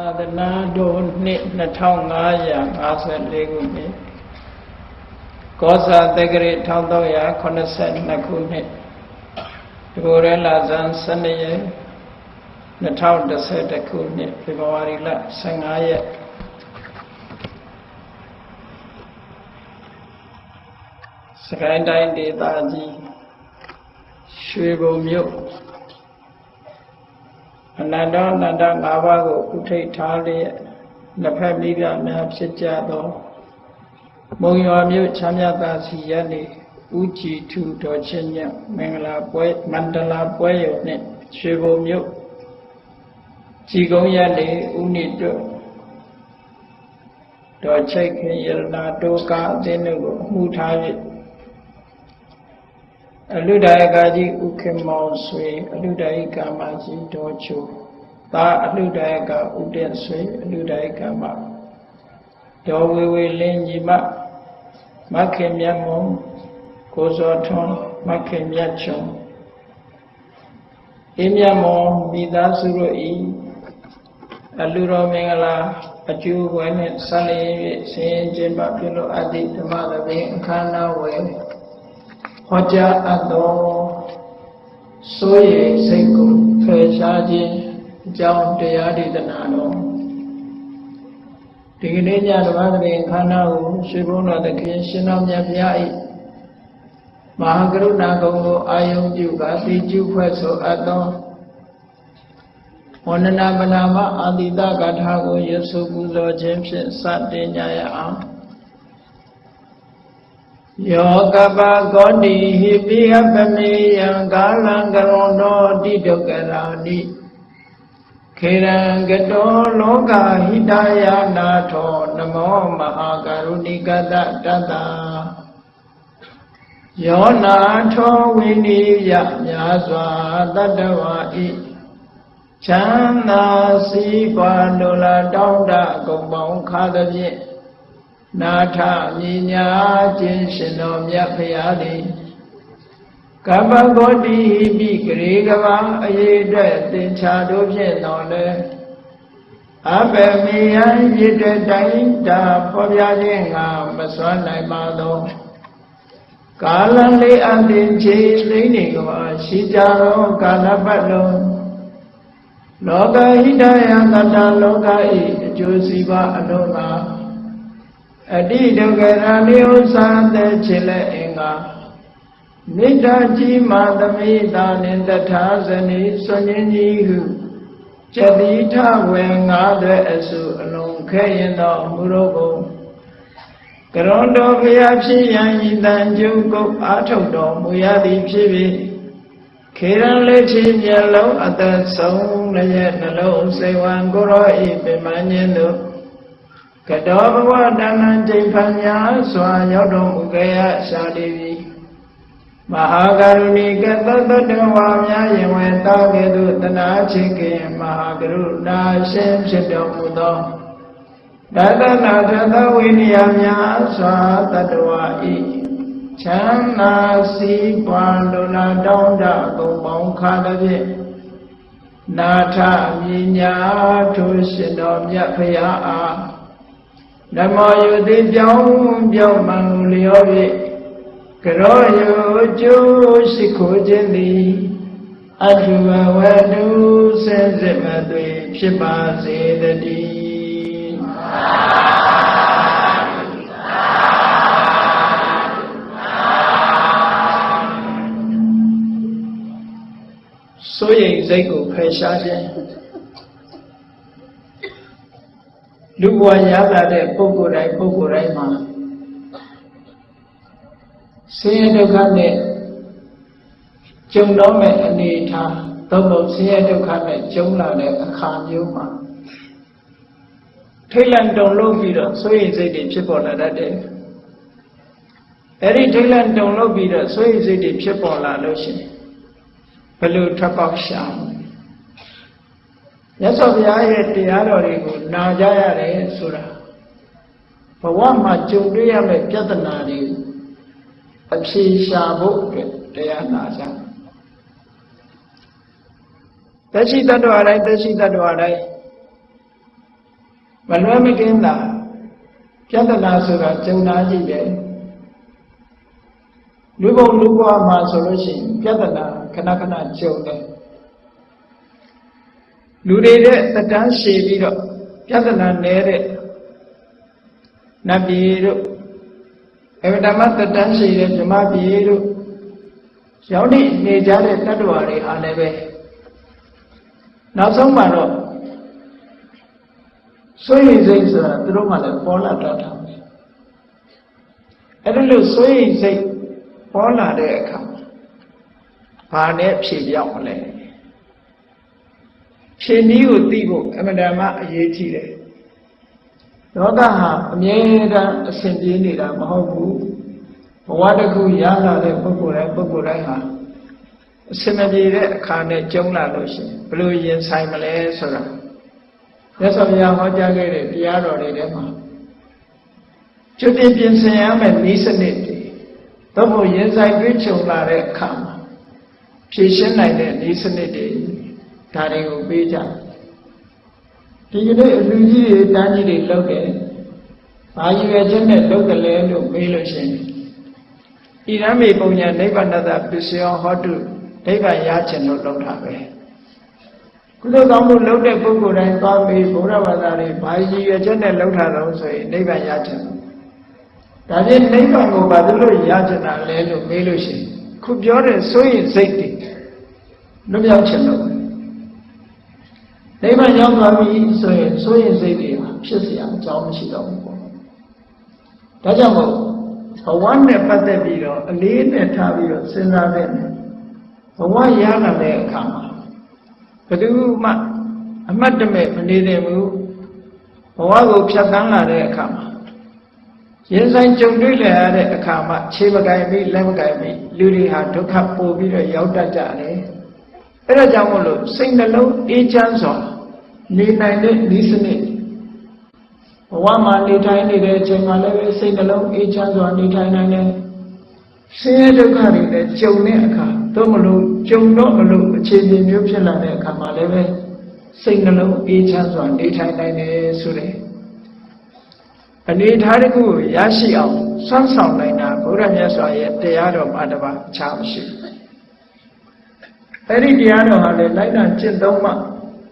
အာသနာတော်နှစ်2554ခုနှစ်ကောဇာတက္ကရာ1382ခုနှစ်ဒီကိုရဲလာဇန်12ရက်2011ခုနှစ်ဖေဖော်ဝါရီလ15ရက်စကိုင်းတိုင်းဒေသကြီးရွှေဘုံမြို့ အနန္တအနန္တ၅ပါးကိုဥထိတ်ထားလျက်လက်ဖက်မိပြများဖြစ်ကြသောမုံရွာမြို့ချမ်းမြသာစီရနေဥကြည်ထူတော်ချင်းမြတ်မင်္ဂလာပွဲမန္တလာပွဲရုံနှင့်ရွှေဘုံမြို့ကြည်ကုန်းရနေဥနိတွတော်ချိတ်ခင်ယရနာတိုကာအသင်းတို့ကိုအမှုထား၍ အလုဒယကကြီးဥခေမောင်ဆွေအလုဒယကာမကြီးတော်ချိုသာအလုဒယကဥတက်ဆွေအလုဒယကာမဒေါ်ဝေဝေလင်းညီမမခင်မြတ်မုံကိုစောထွန်းမခင်မြတ်ချုံအင်းမြတ်မုံမိသားစုတို့ဤအလူတော်မင်္ဂလာအကျိုးဝဲနှင့်ဆက်လျက်၍ဆင်းရဲခြင်းပါပြုလို့အတ္တိဓမ္မသဘင်အခမ်းအနားဝယ် ဟောကြားအပ်သောစိုးရိမ်စိတ်ကိုဖယ်ရှားခြင်းအကြောင်းတရားဒေသနာတော်ဒီကနေ့ညဓမ္မသဘင်ခန္ဓာကိုရွှေဘုန်းတော်သခင်ရှင်တော်မြတ်ဘုရား၏မဟာကရုဏာကုံကိုအာယုံပြုကာသိကျုဖွဲ့ဆိုအပ်သောဝန္ဒနာပနာမအာတိတဂါထာကိုရဆိုပူဇော်ခြင်းဖြင့်စတင်ကြရအောင် ယောကပကောတိဟိပိယပမေယံကာလံကရောတောတိဒုက္ကရာနိခေရံကတောလောကဟိတယနာထောနမောမဟာကရုဏိကတတတယောနာထောဝိနိယမြာစွာတတဝါဤချမ်းသာစီးပွားလိုလားတောင်းတကုံပေါင်းခါသဖြင့် နာထမြညာခြင်းရှင်တော်မြတ်ဖရာသည်ကပ္ပဂေါတိပိဂရေကဘာအရေးအတွက်သင်္ချာတို့ဖြင့်တော်လဲအဘယ်မေယံရည်တဲ့တိုင်းတာဖော်ပြခြင်းငါမစွမ်းနိုင်ပါသောကာလလေးအသင်ခြေသိနေကဘာရှိကြသောကာလပတ်လုံးလောကဟိတယသတ္တလောကဤအကျိုးစီးပွားအလုံးမှာ အတိဒုက္ခရာနိဥ္စာတဲ့ချေလက်အင်္ဂါနိတ္တကြီးမာသမိတာနှင့်တထာဇနီဆွန်ရင်ကြီးဟုကျတိထဝေငါးတဲ့အစုအလုံးခဲရင်သောမူရောကိုကရွန်တော်ဖျားဖြစ်ရန်ဤတန်ကျုပ်ကုတ်အာထုတ်တော်မူရသည်ဖြစ်ပြီးခေရန်လက်ချီမျက်လုံးအသက်ဆုံးလည်းနှလုံးစိတ်ဝံကိုရောဤပင်မဉ္ဇင်းတို့ ကတောဘဝတဏ္ဏကျိဖန်ညာစွာရောက်တော်မူခဲ့ရရှာလိပြီမဟာကရုဏီကသတ္တတဝါများယင်ဝေတောကဲ့သို့တနာချေခင်မဟာကရုဏာရှင်ဖြစ်တော်မူသောတသနာတသဝိနည်းများစွာတတဝါဤချမ်းသာစီးပွားလိုလားတောင်းတကုံပေါင်းခါတဲ့ဖြင့်နာထမြညာထိုရှင်တော်မြတ်ဖရာအား ဓမ္မယုတိပြောင်းပြောင်းမှန်လျောဖြင့်ကရောယုကျိုးရှိခိုးခြင်းသည်အထုဘဝတုဆင်းစစ်မသွေဖြစ်ပါစေတည်းစိုးရိမ်စိတ်ကိုဖယ်ရှားခြင်း လူဘဝရလာတဲ့ပုဂ္ဂိုလ်တိုင်းပုဂ္ဂိုလ်တိုင်းမှာဆင်းရဲဒုက္ခနဲ့ကြုံတော့မဲ့အနေအထားသို့မဟုတ်ဆင်းရဲဒုက္ခနဲ့ကြုံလာတဲ့အခါမျိုးမှာထိတ်လန့်တုန်လှုပ်ပြီးတော့စိုးရိမ်စိတ်တွေဖြစ်ပေါ်လာတတ်တယ်အဲ့ဒီထိတ်လန့်တုန်လှုပ်ပြီးတော့စိုးရိမ်စိတ်တွေဖြစ်ပေါ်လာလို့ရှိရင်ဘယ်လိုထွက်ပေါက်ရှာမလဲ မြတ်စွာဘုရားရဲ့တရားတော်တွေကိုနာကြရတယ်ဆိုတာဘဝမှာကြုံတွေ့ရမယ့်ပြဿနာတွေအဖြေရှာဖို့အတွက်တရားနာကြတရှိတ္တဝါတိုင်းတရှိတ္တဝါတိုင်းမလွဲမကင်းတာပြဿနာဆိုတာကြုံနာကြည့်တယ်လူဘုံလူဘဝမှာဆိုလို့ရှိရင်ပြဿနာခဏခဏကြုံတယ် လူတွေတဲ့တတန်းရှည်ပြီးတော့ပြဿနာနည်းတဲ့နတ်ပြည်တို့အဝတ္တမတတန်းရှည်တဲ့ဓမ္မပြည်တို့ရောက်နေနေကြတဲ့တတ္တဝါတွေအားလည်းပဲနောက်ဆုံးမှာတော့ဆွေးရင်စိတ်ဆိုတာသူတို့မှလည်းပေါ်လာတတ်တာပဲအဲ့ဒါလို့ဆွေးရင်စိတ်ပေါ်လာတဲ့အခါဘာနဲ့ဖြေပြောင်းမလဲ ဖြေနည်းကိုသိဖို့အမှန်တမ်းအရေးကြီးတယ်လောကဟာအမြဲတမ်းအစဉ်ပြေးနေတာမဟုတ်ဘူးဘဝတစ်ခုရလာတဲ့ပုဂ္ဂိုလ်တိုင်းပုဂ္ဂိုလ်တိုင်းဟာအစဉ်မပြေတဲ့အခါနဲ့ကြုံလာလို့ရှိရင်ဘယ်လိုရင်ဆိုင်မလဲဆိုတာမြတ်စွာဘုရားဟောကြားခဲ့တဲ့တရားတော်တွေထဲမှာကျွတ်တင်ပြင်ဆင်ရမယ့်ဤစနစ်တွေသို့မဟုတ်ရင်ဆိုင်တွေ့ကြုံလာတဲ့အခါမှာဖြည့်ရှင်းနိုင်တဲ့ဤစနစ်တွေ ဒါတွေကိုပေးကြဒီကနေ့အလူကြီးတွေတန်းကြီးတွေလောက်တယ်ဘာရည်ရွယ်ချက်နဲ့လောက်တယ်လဲလို့မေးလို့ရှိရင်ဣရမေပုံညာနိဗ္ဗာန်တပစ္စယောဟောတုနိဗ္ဗာန်ရခြင်းလို့လောက်တာပဲကုသိုလ်ကောင်းမှုလုပ်တဲ့ပုဂ္ဂိုလ်တိုင်းသွားပြီးဘုရားဘာသာတွေဘာရည်ရွယ်ချက်နဲ့လောက်တာတော့ဆိုရင်နိဗ္ဗာန်ရခြင်းဒါဖြင့်နိဗ္ဗာန်ကိုဘာလို့ရခြင်းတာလဲလို့မေးလို့ရှိရင်ခုပြောတဲ့စိုးရင်စိတ်တွေလွတ်မြောက်ခြင်းလို့ နိဗ္ဗာန်ရောက်သွားပြီဆိုရင်စိုးရင်စိတ်တွေဖြစ်เสียအကြောင်းမရှိတော့ဘူးပေါ့ဒါကြောင့်မို့ဘဝနဲ့ပတ်သက်ပြီးတော့အလေးနဲ့ထားပြီးတော့စဉ်းစားတဲ့ဘဝရလာတဲ့အခါမှာဘယ်သူမှအမတ်တမဲ့မနေသင့်ဘူးဘဝကိုဖြတ်သန်းလာတဲ့အခါမှာရင်ဆိုင်ကြုံတွေ့လည်ရတဲ့အခါမှာခြေမကင်ပြီးလက်မကင်ပြီးလူတွေဟာဒုက္ခပို့ပြီးတော့ရောက်တတ်ကြတယ်အဲ့ဒါကြောင့်မို့လို့စိတ်နှလုံးအေးချမ်းစွာ နေနိုင်တဲ့ဤစနစ်ဘဝမှာနေထိုင်နေတဲ့အချိန်မှာလည်းစိတ်နှလုံးအေးချမ်းစွာနေထိုင်နိုင်တယ်ဆင်းရဲဒုက္ခတွေနဲ့ကြုံတဲ့အခါသို့မလို့ကြုံတော့မလို့အခြေအနေမျိုးဖြစ်လာတဲ့အခါမှာလည်းပဲစိတ်နှလုံးအေးချမ်းစွာနေထိုင်နိုင်တယ်ဆိုတဲ့အနေထားတစ်ခုကိုရရှိအောင်စွမ်းဆောင်နိုင်တာဘုရားမြတ်စွာရဲ့တရားတော်မှာတပါအခြားမရှိဘူးအဲ့ဒီတရားတော်ဟာလည်းလိုက်တာကျင့်သုံးမှ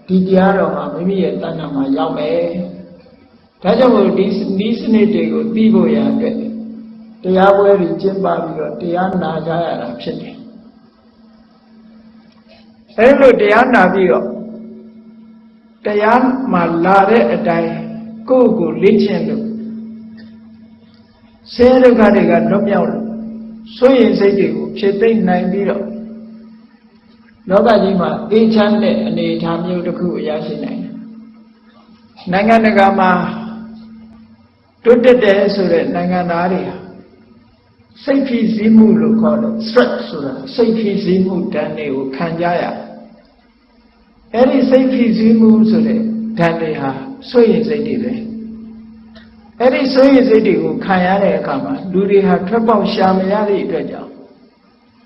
ဒီတရားတော်ဟာမိမိရဲ့တဏ္ဍာမှာရောက်မယ်ဒါကြောင့်မို့ဒီဒီစနစ်တွေကိုသိဖို့ရအတွက်တရားပွဲတွေကျင့်ပပြီးတော့တရားနာကြရတာဖြစ်တယ်အဲ့လိုတရားနာပြီးတော့တရားမှာလာတဲ့အတိုင်းကိုယ့်ကိုလေ့ကျင့်လို့ဆဲဒုက္ခတွေကလွတ်မြောက်လို့စိုးရင်စိတ်တွေကိုဖြစ်သိမ့်နိုင်ပြီးတော့ လောကကြီးမှာအေးချမ်းတဲ့အနေအထားမျိုးတစ်ခုအရရှိနိုင်တယ်နိုင်ငံတကာမှာတွတ်တက်တယ်ဆိုတဲ့နိုင်ငံသားတွေဟာစိတ်ဖြစ်စည်းမှုလို့ခေါ်တယ် stress ဆိုတာစိတ်ဖြစ်စည်းမှုဓာတ်တွေကိုခံကြရအဲ့ဒီစိတ်ဖြစ်စည်းမှုဆိုတဲ့ဓာတ်တွေဟာဆွေရင်စိတ်တွေပဲအဲ့ဒီဆွေရင်စိတ်တွေကိုခံရတဲ့အခါမှာလူတွေဟာထွက်ပေါက်ရှာမရတဲ့အတွက်ကြောင့်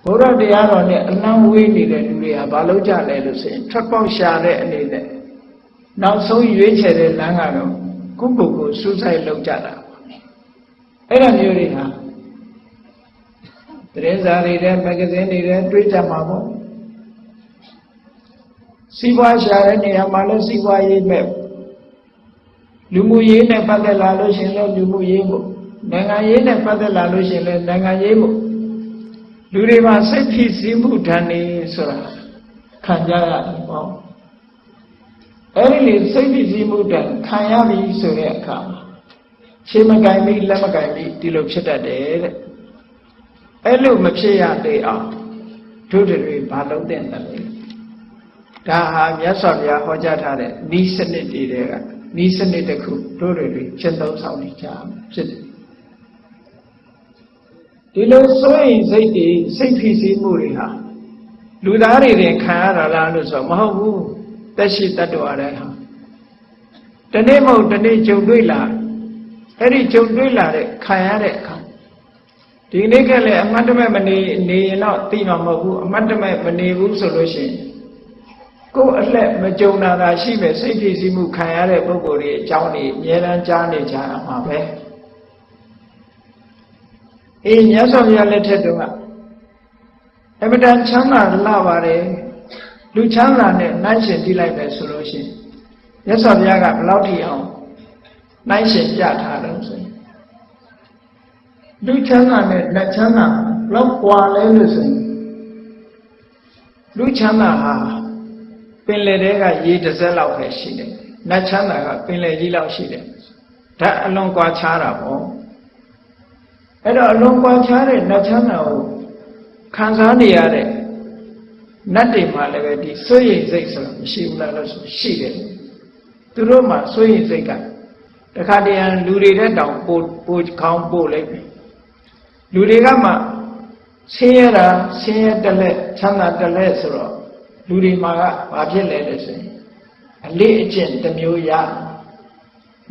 ဘုရားတရားတော်နဲ့အလံဝေးနေတဲ့လူတွေဟာဘာလို့ကြလဲလို့ဆိုရင်ထွက်ပေါက်ရှာတဲ့အနေနဲ့နောက်ဆုံးရွေးချယ်တဲ့လမ်းကတော့ကိုယ့်ကိုယ်ကိုစူးစိုက်လုပ်ကြတာအဲ့ဒါမျိုးတွေဟာသတင်းစာတွေတဲ့မဂ္ဂဇင်းတွေတဲ့တွေးကြမှာပေါ့စီးပွားရှာတဲ့နေရာမှာလည်းစီးပွားရေးမဲ့လူမှုရေးနဲ့ပတ်သက်လာလို့ရှင်လည်းလူမှုရေးမို့နိုင်ငံရေးနဲ့ပတ်သက်လာလို့ရှင်လည်းနိုင်ငံရေးမို့ လူတွေမှာစိတ်ဖြစ်စည်းမှုဓာတ်နေဆိုတာခံကြရတယ်ပေါ့အဲ့ဒီလေစိတ်ဖြစ်စည်းမှုဓာတ်ခံရပြီဆိုတဲ့အခါမှာခြေမကင်ပြီးလက်မကင်ပြီးဒီလိုဖြစ်တတ်တယ်တဲ့အဲ့လိုမဖြစ်ရသေးအောင်တို့တွေဘာလုံးတဲ့တယ်လဲဒါဟာမြတ်စွာဘုရားဟောကြားထားတဲ့ဤစနစ်တွေကဤစနစ်တစ်ခုတို့တွေချက်သုံးဆောင်နေကြဖြစ်တယ် ဒီလိုစိုးရင်စိတ်တွေစိတ်ဖြစ်စီမှုတွေဟာလူသားတွေတင်ခံရတာလားလို့ဆိုမဟုတ်ဘူးတက်ရှိတတ်တော်ရဲဟာတနေ့မဟုတ်တနေ့ကြုံတွေ့လာအဲ့ဒီကြုံတွေ့လာတဲ့ခံရတဲ့အခါဒီနေ့ကလည်းအမတ်တမဲ့မနေနေရင်တော့သိမှာမဟုတ်ဘူးအမတ်တမဲ့မနေဘူးဆိုလို့ရှိရင်ကိုယ်အလှက်မကြုံတာသာရှိမဲ့စိတ်ဖြစ်စီမှုခံရတဲ့ပုဂ္ဂိုလ်တွေအကြောင်းတွေအများအားကြားနေကြမှာပဲ အေးမြတ်စွာဘုရားလက်ထက်တုန်းကအမတန်ချမ်းသာလာပါတယ်လူချမ်းသာနဲ့နှိုင်းရှင်ကြည့်လိုက်ပဲဆိုလို့ရှိရင်မြတ်စွာဘုရားကဘယ်လောက်ထိအောင်နှိုင်းရှင်ပြထားတယ်ဆိုရင်လူချမ်းသာနဲ့လက်ချမ်းသာဘယ်လောက်ကွာလဲလို့ဆိုရင်လူချမ်းသာဟာပင်လယ်ထဲကရေတစ်စက်လောက်ပဲရှိတယ်။နတ်ချမ်းသာကပင်လယ်ကြီးလောက်ရှိတယ်။ဒါအလွန်ကွာခြားတာပေါ့။ အဲ့တော့အလွန်ကွာခြားတဲ့နတ်ချမ်းသာကိုခံစားနေရတဲ့နတ်တွေမှာလည်းပဲဒီစိုးရိမ်စိတ်ဆိုတာမရှိဘူးလားလို့ဆိုရှိတယ်။သူတို့မှာစိုးရိမ်စိတ်ကတခါတည်းလူတွေတဲ့တောင်ပို့ပို့ခေါင်းပို့လိုက်ပြီ။လူတွေကမှဆင်းရဲတာဆင်းရဲတလက်ချမ်းသာတလက်ဆိုတော့လူတွေမှာကဘာဖြစ်လဲလဲဆိုရင်အလေးအကျင့်တစ်မျိုးရ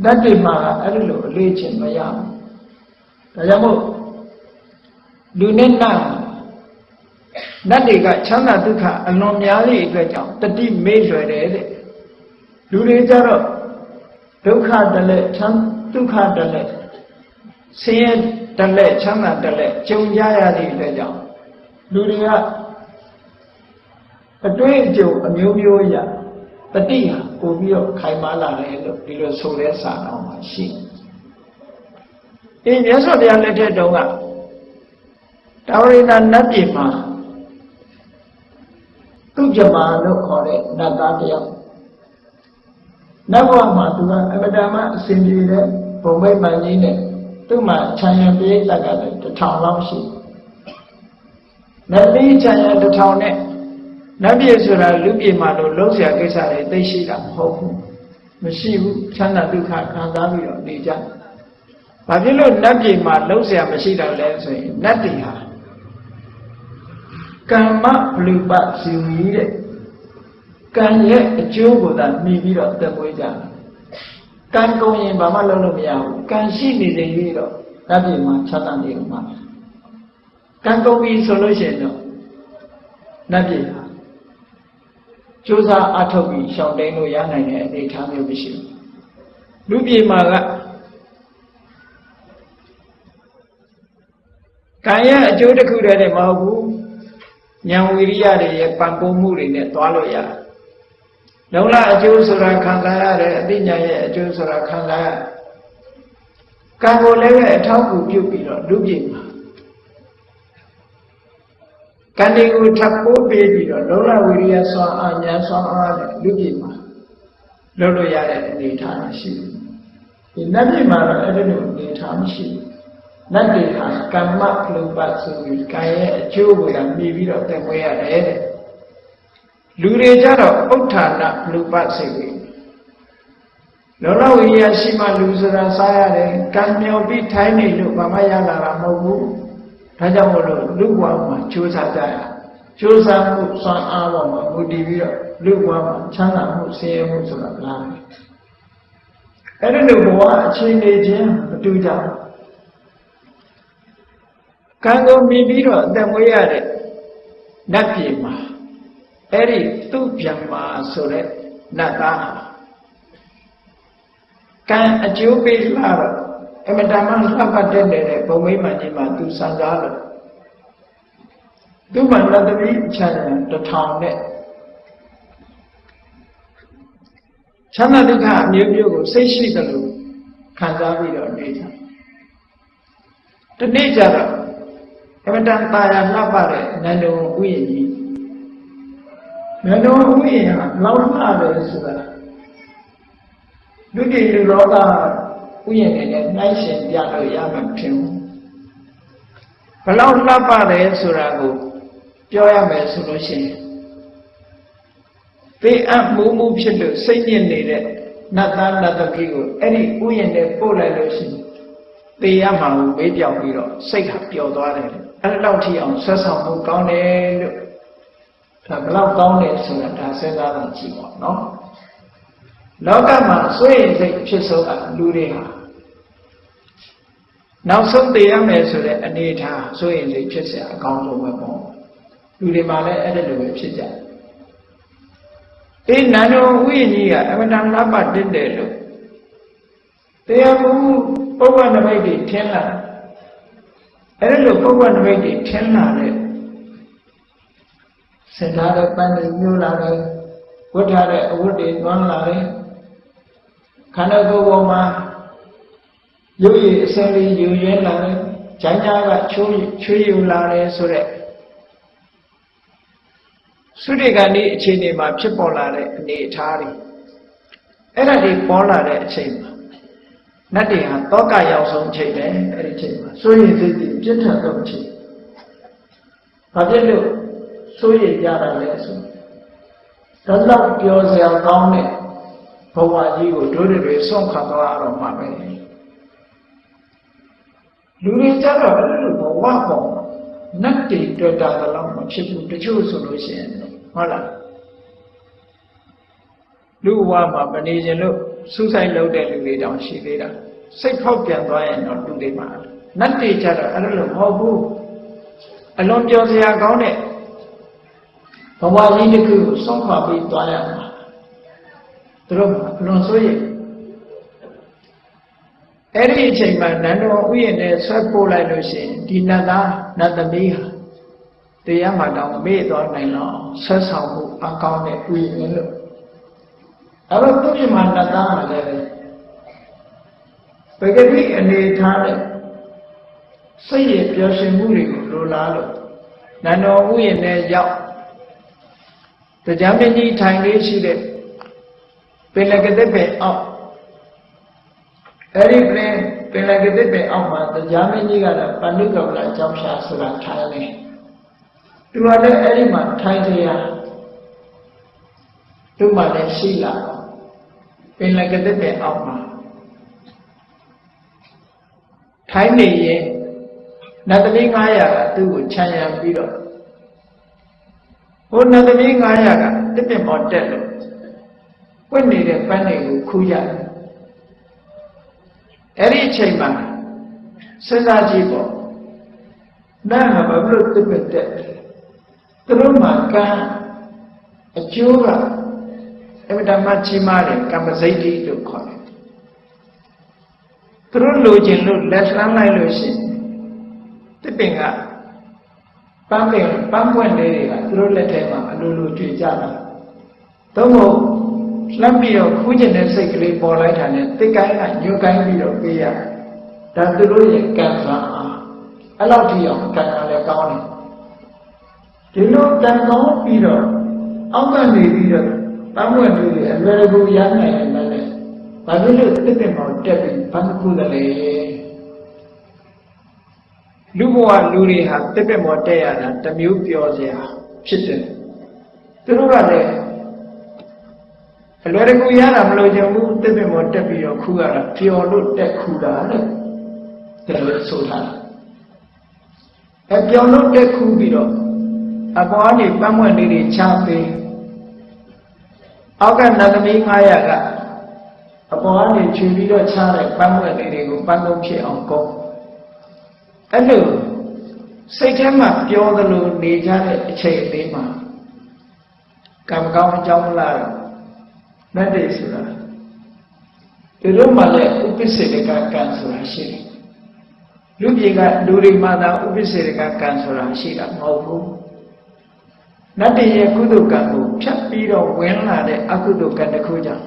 တတ်တွေမှာကအဲ့လိုအလေးအကျင့်မရဘူး ဒါကြောင့်မို့လူနဲ့နတ်နတ်တွေကချမ်းသာဒုက္ခအလွန်များသည့်အတွက်ကြောင့်တတိမေ့လွယ်တယ်တဲ့လူတွေကြတော့ဒုက္ခတလက်ချမ်းဒုက္ခတလက်ဆင်းရဲတလက်ချမ်းသာတလက်ကြုံကြရသည့်အတွက်ကြောင့်လူတွေကအတွေ့အကြုံအမျိုးမျိုးရတတိဟာပို့ပြီးတော့ခိုင်မာလာတယ်လို့ဒီလိုဆိုတဲ့စာတော်မှာရှိအ ဒီမြတ်စွာဘုရားလက်ထက်တုန်းကတာဝရိဏနတ်ပြည်မှာသူ့ဂျမားလို့ခေါ်တဲ့နတ်သားတယောက်နတ်ဘဝမှာသူကအမတန်မှအစဉ်ပြေတဲ့ဘုံမိတ်မှန်ကြီးနဲ့သူ့မှာခြံရံပိဋကကလည်းတစ်ထောင်လောက်ရှိနတ်ပြည်ခြံရံတစ်ထောင်နဲ့နတ်ပြည်ဆိုတာလူပြည်မှာလို့လုံးဆရာကိစ္စတွေသိရှိတာမဟုတ်ဘူးမရှိဘူးချမ်းသာဒုက္ခခံစားပြီးတော့နေကြတယ် ဘာဖြစ်လို့နတ်ပြည်မှာလုံးเสียမရှိတော့လဲဆိုရင်နတ်ပြည်ဟာကမ္မဘလူပဇီဝီတဲ့ကံရဲ့အကျိုးကိုသာမြည်ပြီးတော့တက်မွေးကြတယ်ကံကုန်ရင်ဘာမှလုပ်လို့မရဘူးကံရှိနေနေပြီးတော့နတ်ပြည်မှာချမ်းသာနေဦးမှာကံကုန်ပြီဆိုလို့ရှိရင်တော့နတ်ပြည်ဟာကြိုးစားအထုတ်ပြီးရှောင်တိန်လို့ရနိုင်တဲ့အနေအထားမျိုးမရှိဘူးလူပြေမှာက ကံရဲ့အကျိုးတစ်ခုတည်းနဲ့မဟုတ်ဘူးဉာဏ်ဝိရိယတွေရဲ့ပံ့ပိုးမှုတွေနဲ့သွားလို့ရတယ်လုံလအကျိုးဆိုတာခံစားရတယ်အသိဉာဏ်ရဲ့အကျိုးဆိုတာခံစားရကံကိုလည်းပဲအထောက်အကူပြုပြီးတော့လူပြေမှာကံတွေကိုထပ်ပိုးပေးပြီးတော့လုံလဝိရိယဆွမ်းအာညာဆွမ်းအားနဲ့လူပြည်မှာလုပ်လို့ရတဲ့အနေအထားရှိတယ်။ဒီနတ်ပြည်မှာတော့အဲ့ဒီလိုအနေအထားမရှိဘူး။ နတ်တွေဟာကမ္မလူပတ်ဆိုပြီးကံရဲ့အကျိုးကိုလည်းမြည်ပြီးတော့တက်မွေးရတယ်တဲ့။လူတွေကြတော့ဥဋ္ဌာဏလူပတ်စိတ်ပဲ။လောလဝိရိယရှိမှလူဆိုတာစားရတယ်။ကံမြော်ပြီးထိုင်းနေလို့ဘာမှရလာတာမဟုတ်ဘူး။ဒါကြောင့်မို့လို့လူဘဝမှာကြိုးစားကြရကြိုးစားမှုစွမ်းအားပေါ်မှာမူတည်ပြီးတော့လူဘဝမှာချမ်းသာမှုဆင်းရဲမှုဆိုတာလားအဲ့ဒီလိုဘဝအခြေအနေချင်းမတူကြဘူး ကံကိုမြည်ပြီးတော့အသက်မွေးရတဲ့နတ်ပြည်မှာအဲ့ဒီသူ့ပြန်မှာဆိုတဲ့နတ်သားကံအကျိုးပေးလာတော့အမတမလှပတက်တဲ့ဘုံမိမကြီးမှာသူစံစားလို့သူ့မှာနတ်သမီးချမ်းတထောင်နဲ့ချမ်းသာဒုက္ခအမျိုးမျိုးကိုစိတ်ရှိတယ်လို့ခံစားပြီးတော့နေတာဒီနေ့ကျတော့ အမတန်ပါရလှပတဲ့နန္ဒုံဥယျာဉ်ကြီးနန္ဒုံဥယျာဉ်ဟာလောက်လှတယ်ဆိုတာလူတွေလူလောကဥယျာဉ်တွေနဲ့နှိုင်းယှဉ်ပြလို့ရမှာဖြစ်ဘူးဘလောက်လှပတယ်ဆိုတာကိုပြောရမယ်ဆိုလို့ရှိရင်ပေးအပ်မှုမှုဖြစ်လို့စိတ်ညစ်နေတဲ့နတ်သားနတ်သမီးကိုအဲ့ဒီဥယျာဉ်နဲ့ပို့လိုက်လို့ရှိရင်ပေးရမှာကိုမေးပြောင်ပြီးတော့စိတ်ကပျော်သွားတယ် အဲ့လောက်ထိအောင်ဆွဆောင်မှုကောင်းတယ်လို့ဒါဘလောက်ကောင်းတယ်ဆိုတာဒါစဉ်းစားတာကြည့်ပါနော်လောကမှာစွန့်ရင်စိတ်ဖြစ်ဆုံးတာလူတွေဟာနောက်ဆုံးသိရမယ်ဆိုတဲ့အနေအထားစွန့်ရင်စိတ်ဖြစ်เสียအကောင်းဆုံးပဲပေါ့လူတွေမှာလည်းအဲ့ဒါလိုပဲဖြစ်ကြတယ် အေးနန္ဒဝိကြီးကအမတန်လပတက်တယ်လို့တရားမှုပုဗ္ဗနမိတ်တွေထင်လာ အဲ့လိုပုဗ္ဗနမိတ်တွေထင်လာတဲ့စင်ထားတဲ့ပန်းတွေမျိုးလာတယ်ဝတ်ထားတဲ့အဝတ်တွေသွန်းလာတယ်ခန္ဓာကိုယ်ပေါ်မှာရုပ်ရည်အစလေးယူရင်းလာတယ်ဂျိုင်းညာကချိုးချွေးယူလာတယ်ဆိုတဲ့သုတေကနေ့အချိန်တွေမှာဖြစ်ပေါ်လာတဲ့အနေအထားတွေအဲ့ဒါတွေပေါ်လာတဲ့အချိန်မှာ နတ်တွေဟာတောကရောက်ဆုံးချိန်ပဲအဲ့ဒီချိန်မှာစိုးရိမ်စိတ်တွေပြည့်ထန်ဆုံးချိန်ဘာဖြစ်လို့စိုးရိမ်ကြတာလဲဆိုတော့တော့ပြောစရာကောင်းတဲ့ဘဝကြီးကိုတို့တွေဆုံးခါသွားတော့မှာပဲလူတွေကြတော့အဲ့လိုဘဝပေါ်နတ်တွေတွေ့တာတော့မဖြစ်ဘူးတချို့ဆိုလို့ရှိရင်ဟုတ်လား လူဘဝမှာမနေခြင်းလို့စူးစိုက်လုပ်တဲ့လူတွေတောင်ရှိသေးတာစိတ်ဖောက်ပြန်သွားရင်တော့လူတွေမှာနတ်တွေကြတော့အဲ့လိုမဟုတ်ဘူးအလွန်ပြောစရာကောင်းတဲ့ဘဝကြီးတစ်ခုကိုဆုံးခွာပြီးသွားရမှာသူတို့အလွန်ဆိုရင်အဲ့ဒီအချိန်မှာနန္တော်ဥယျာဉ်နဲ့ဆွဲပို့လိုက်လို့ရှိရင်ဒီနတ်သားနတ်သမီးဟာတရားမှတောင်မေ့သွားနိုင်တော့ဆွဲဆောင်မှုအကောင်းတဲ့ဥယျာဉ်လို့ အဲ့တော့သူ့ပြမနတ်သားကလည်းပဂတိအနေထားတဲ့စိတ်ရပျော်ရွှင်မှုတွေကိုလိုလားလို့နန္တော်ဥယျာဉ်နဲ့ရောက်တရားမင်းကြီးထိုင်လေးရှိတဲ့ပင်လကတဲ့ပဲအောက်အဲ့ဒီပင်ပင်လကတဲ့ပဲအောက်မှာတရားမင်းကြီးကတော့ပဏိကောလကြောင့်ရှာဆိုတာထိုင်နေသူကလည်းအဲ့ဒီမှာထိုင်ကြရသူ့မှာလည်းရှိလာ ပင်လကတဲ့ပဲအောက်မှာထိုင်နေရင်နတ်သမီး900ကသူ့ကိုခြံရံပြီးတော့ဟိုနတ်သမီး900ကတစ်ပင်ပေါ်တက်လို့ပွင့်နေတဲ့ပန်းတွေကိုခူးရတယ်အဲ့ဒီအချိန်မှာစဉ်းစားကြည့်ပေါ့နာမဘာလို့တစ်ပင်တက်သူတို့မှာကံအကျိုးက အမြဲတမ်းချီးမားတယ်ကမ္မစိတ်တိလို့ခေါ်တယ်သူတို့လိုချင်လို့လက်လှမ်းလိုက်လို့ရှိရင်တစ်ပင်ကပန်းပင်ပန်းပွင့်လေးတွေကသူတို့လက်ထဲမှာအလိုလိုကြွေကြတာသို့မဟုတ်လှမ်းပြီးတော့ခူးကျင်တဲ့စိတ်ကလေးပေါ်လိုက်တာနဲ့တစ်ကိုင်းကညှို့ကိုင်းပြီးတော့ပေးရဒါသူတို့ရဲ့ကံစားအားအဲ့လောက်ထိအောင်ကံကလည်းကောင်းတယ်ဒီလိုကံကောင်းပြီးတော့အောက်ကနေပြီးတော့ ပန်းပွင့်လေးတွေအလွယ်တကူရနိုင်တယ်လည်းဘာဖြစ်လို့တစ်ပင်ပေါ်တက်ပြီးဘာမှခုတယ်လေလူဘဝလူတွေဟာတစ်ပင်ပေါ်တက်ရတာတမျိုးပြောစရာဖြစ်တယ်သူတို့ကလည်းအလွယ်တကူရတာမလို့ကြဘူးတစ်ပင်ပေါ်တက်ပြီးတော့ခူးရတာပျော်လို့တက်ခူးတာတဲ့ဒါလို့ဆိုတာအပျော်လို့တက်ခူးပြီးတော့အပေါ်ကနေပန်းမွက်လေးတွေချပေး အောက်ကနတ်သမီး900ကအပေါ်ကနေခြေပြီးတော့ချတဲ့ပန်းမွက်လေးတွေကိုပန်းလုံးဖြစ်အောင်ကုန်းအဲ့လိုစိတ်ထဲမှာပြောသလိုနေကြတဲ့အချိန်လေးမှာကံကောင်းအကြောင်းလားမတ်တေဆိုတာဒီလိုမှလည်းဥပ္ပစေတကကံဆိုတာရှိတယ်လူပြေကလူတွေမှသာဥပ္ပစေတကကံဆိုတာရှိတာမဟုတ်ဘူး နတ်တရဲ့ကုသိုလ်ကံကိုဖြတ်ပြီးတော့ဝင်လာတဲ့အကုသိုလ်ကံတစ်ခုကြောင့်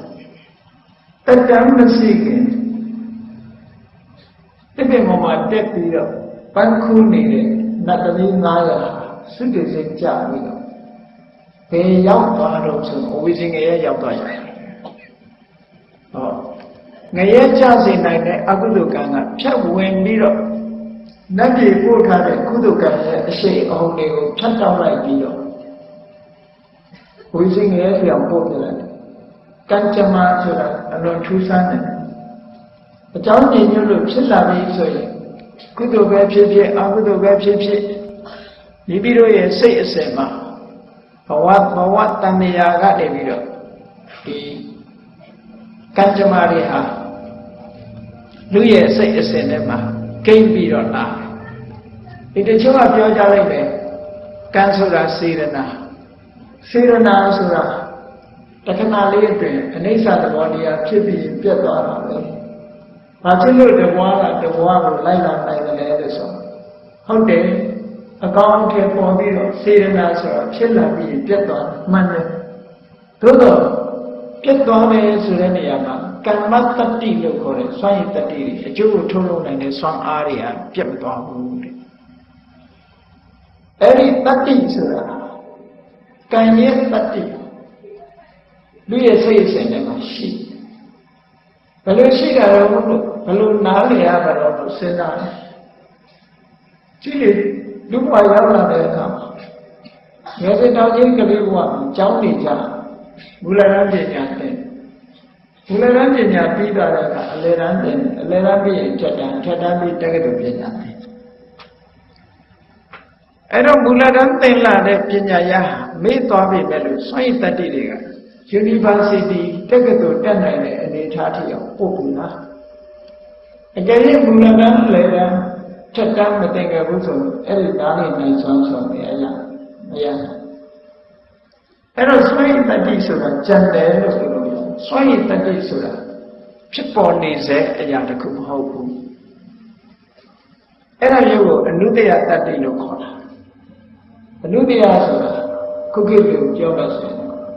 တတံမရှိခင်တကယ်မှမတက်ပြီးတော့ပန်းခူးနေတဲ့နတ်သမီး900စွတ်တစိတ်ကြပြီးတော့ဘယ်ရောက်သွားတော့ဆိုအဝိဇ္ဇင်ငရဲရောက်သွားရတယ်ဟောငရဲကြစေနိုင်တဲ့အကုသိုလ်ကံကဖြတ်ဝင်ပြီးတော့နတ်ပြည်ပို့ထားတဲ့ကုသိုလ်ကံရဲ့အရှိန်အဟုန်တွေကိုဖြတ်တောက်လိုက်ပြီးတော့ ဝိဇ္ဇင်ငရဲပြောင်းပို့ပြလိုက်ကံကြမ္မာဆိုတာအလွန်ထူးဆန်းတယ်အကြောင်းညညွတ်လို့ဖြစ်လာပြီဆိုရင်ကုသိုလ်ပဲဖြစ်ဖြစ်အကုသိုလ်ပဲဖြစ်ဖြစ်မိမိတို့ရဲ့စိတ်အစဉ်မှာဘဝဘဝတဏှာကနေပြီးတော့ဒီကံကြမ္မာတွေဟာလူရဲ့စိတ်အစဉ်ထဲမှာကိမ့်ပြီးတော့လာဒီတချို့ကပြောကြလိုက်မယ်ကံဆိုတာစေရနာ စေရနာဆိုတာတတခဏလေးအတွင်းအနိစ္စသဘောတရားဖြစ်ပြီးပြတ်သွားတာပဲ။ဘာဖြစ်လို့တဘွားကတဘွားကိုလိုက်လာနိုင်တယ်လဲလို့ဆိုဟုတ်တယ်အကောင်းအထည်ပေါ်ပြီးတော့စေရနာဆိုတော့ဖြစ်လာပြီးပြတ်သွားတယ်မှန်တယ်။သို့တော့ပြတ်သွားတယ်ဆိုတဲ့နေရာမှာကမ္မတတ္တိလို့ခေါ်တဲ့စွမ်းရည်တတ္တိတွေအကျိုးကိုထုတ်လုပ်နိုင်တဲ့စွမ်းအားတွေကပြတ်မသွားဘူးတဲ့အဲ့ဒီတတ္တိဆိုတာ ကံရဲ့တတ္တိလူရဲ့စိတ်အစဉ်ထဲမှာရှိဘယ်လိုရှိတာလဲဘုလို့ဘယ်လိုနားလည်ရပါတော့လို့စဉ်းစားတယ်ကြည့်လေလူ့ဘဝရောက်လာတဲ့အခါမှာငယ်စဉ်တောင်ချင်းကလေးဘဝမှာကြောင်းနေကြမူလရန်ပညာသင်မူလရန်ပညာပြီးသွားတဲ့အခါအလယ်ရန်သင်အလယ်ရန်ပြီးရင်ထက်တန်းထက်တန်းပြီးတက္ကသိုလ်ပညာသင် အဲ့တော့မူလရန်သင်လာတဲ့ပညာရမေ့သွားပြီမဲ့လို့စွန့်ရည်တတ္တိတွေက University တက္ကသိုလ်တက်နိုင်တဲ့အနေအထားထိအောင်ပို့ပြီလားအကယ်၍မူလတန်းလေတန်းထက်တန်းမတင်ခဲ့ဘူးဆိုရင်အဲ့ဒီနားလေးနိုင်ဆွမ်းဆွမ်းနေရရမရအဲ့တော့စွန့်ရည်တတ္တိဆိုတာကြံတယ်လို့ဆိုလို့စွန့်ရည်တတ္တိဆိုတာဖြစ်ပေါ်နေစေအရာတစ်ခုမဟုတ်ဘူးအဲ့ဒါမျိုးကိုအနုတ္တယတတ္တိလို့ခေါ်တာ အနုတ္တယဆိုတာခုခေတ်လိုပြောလို့ဆိုရင်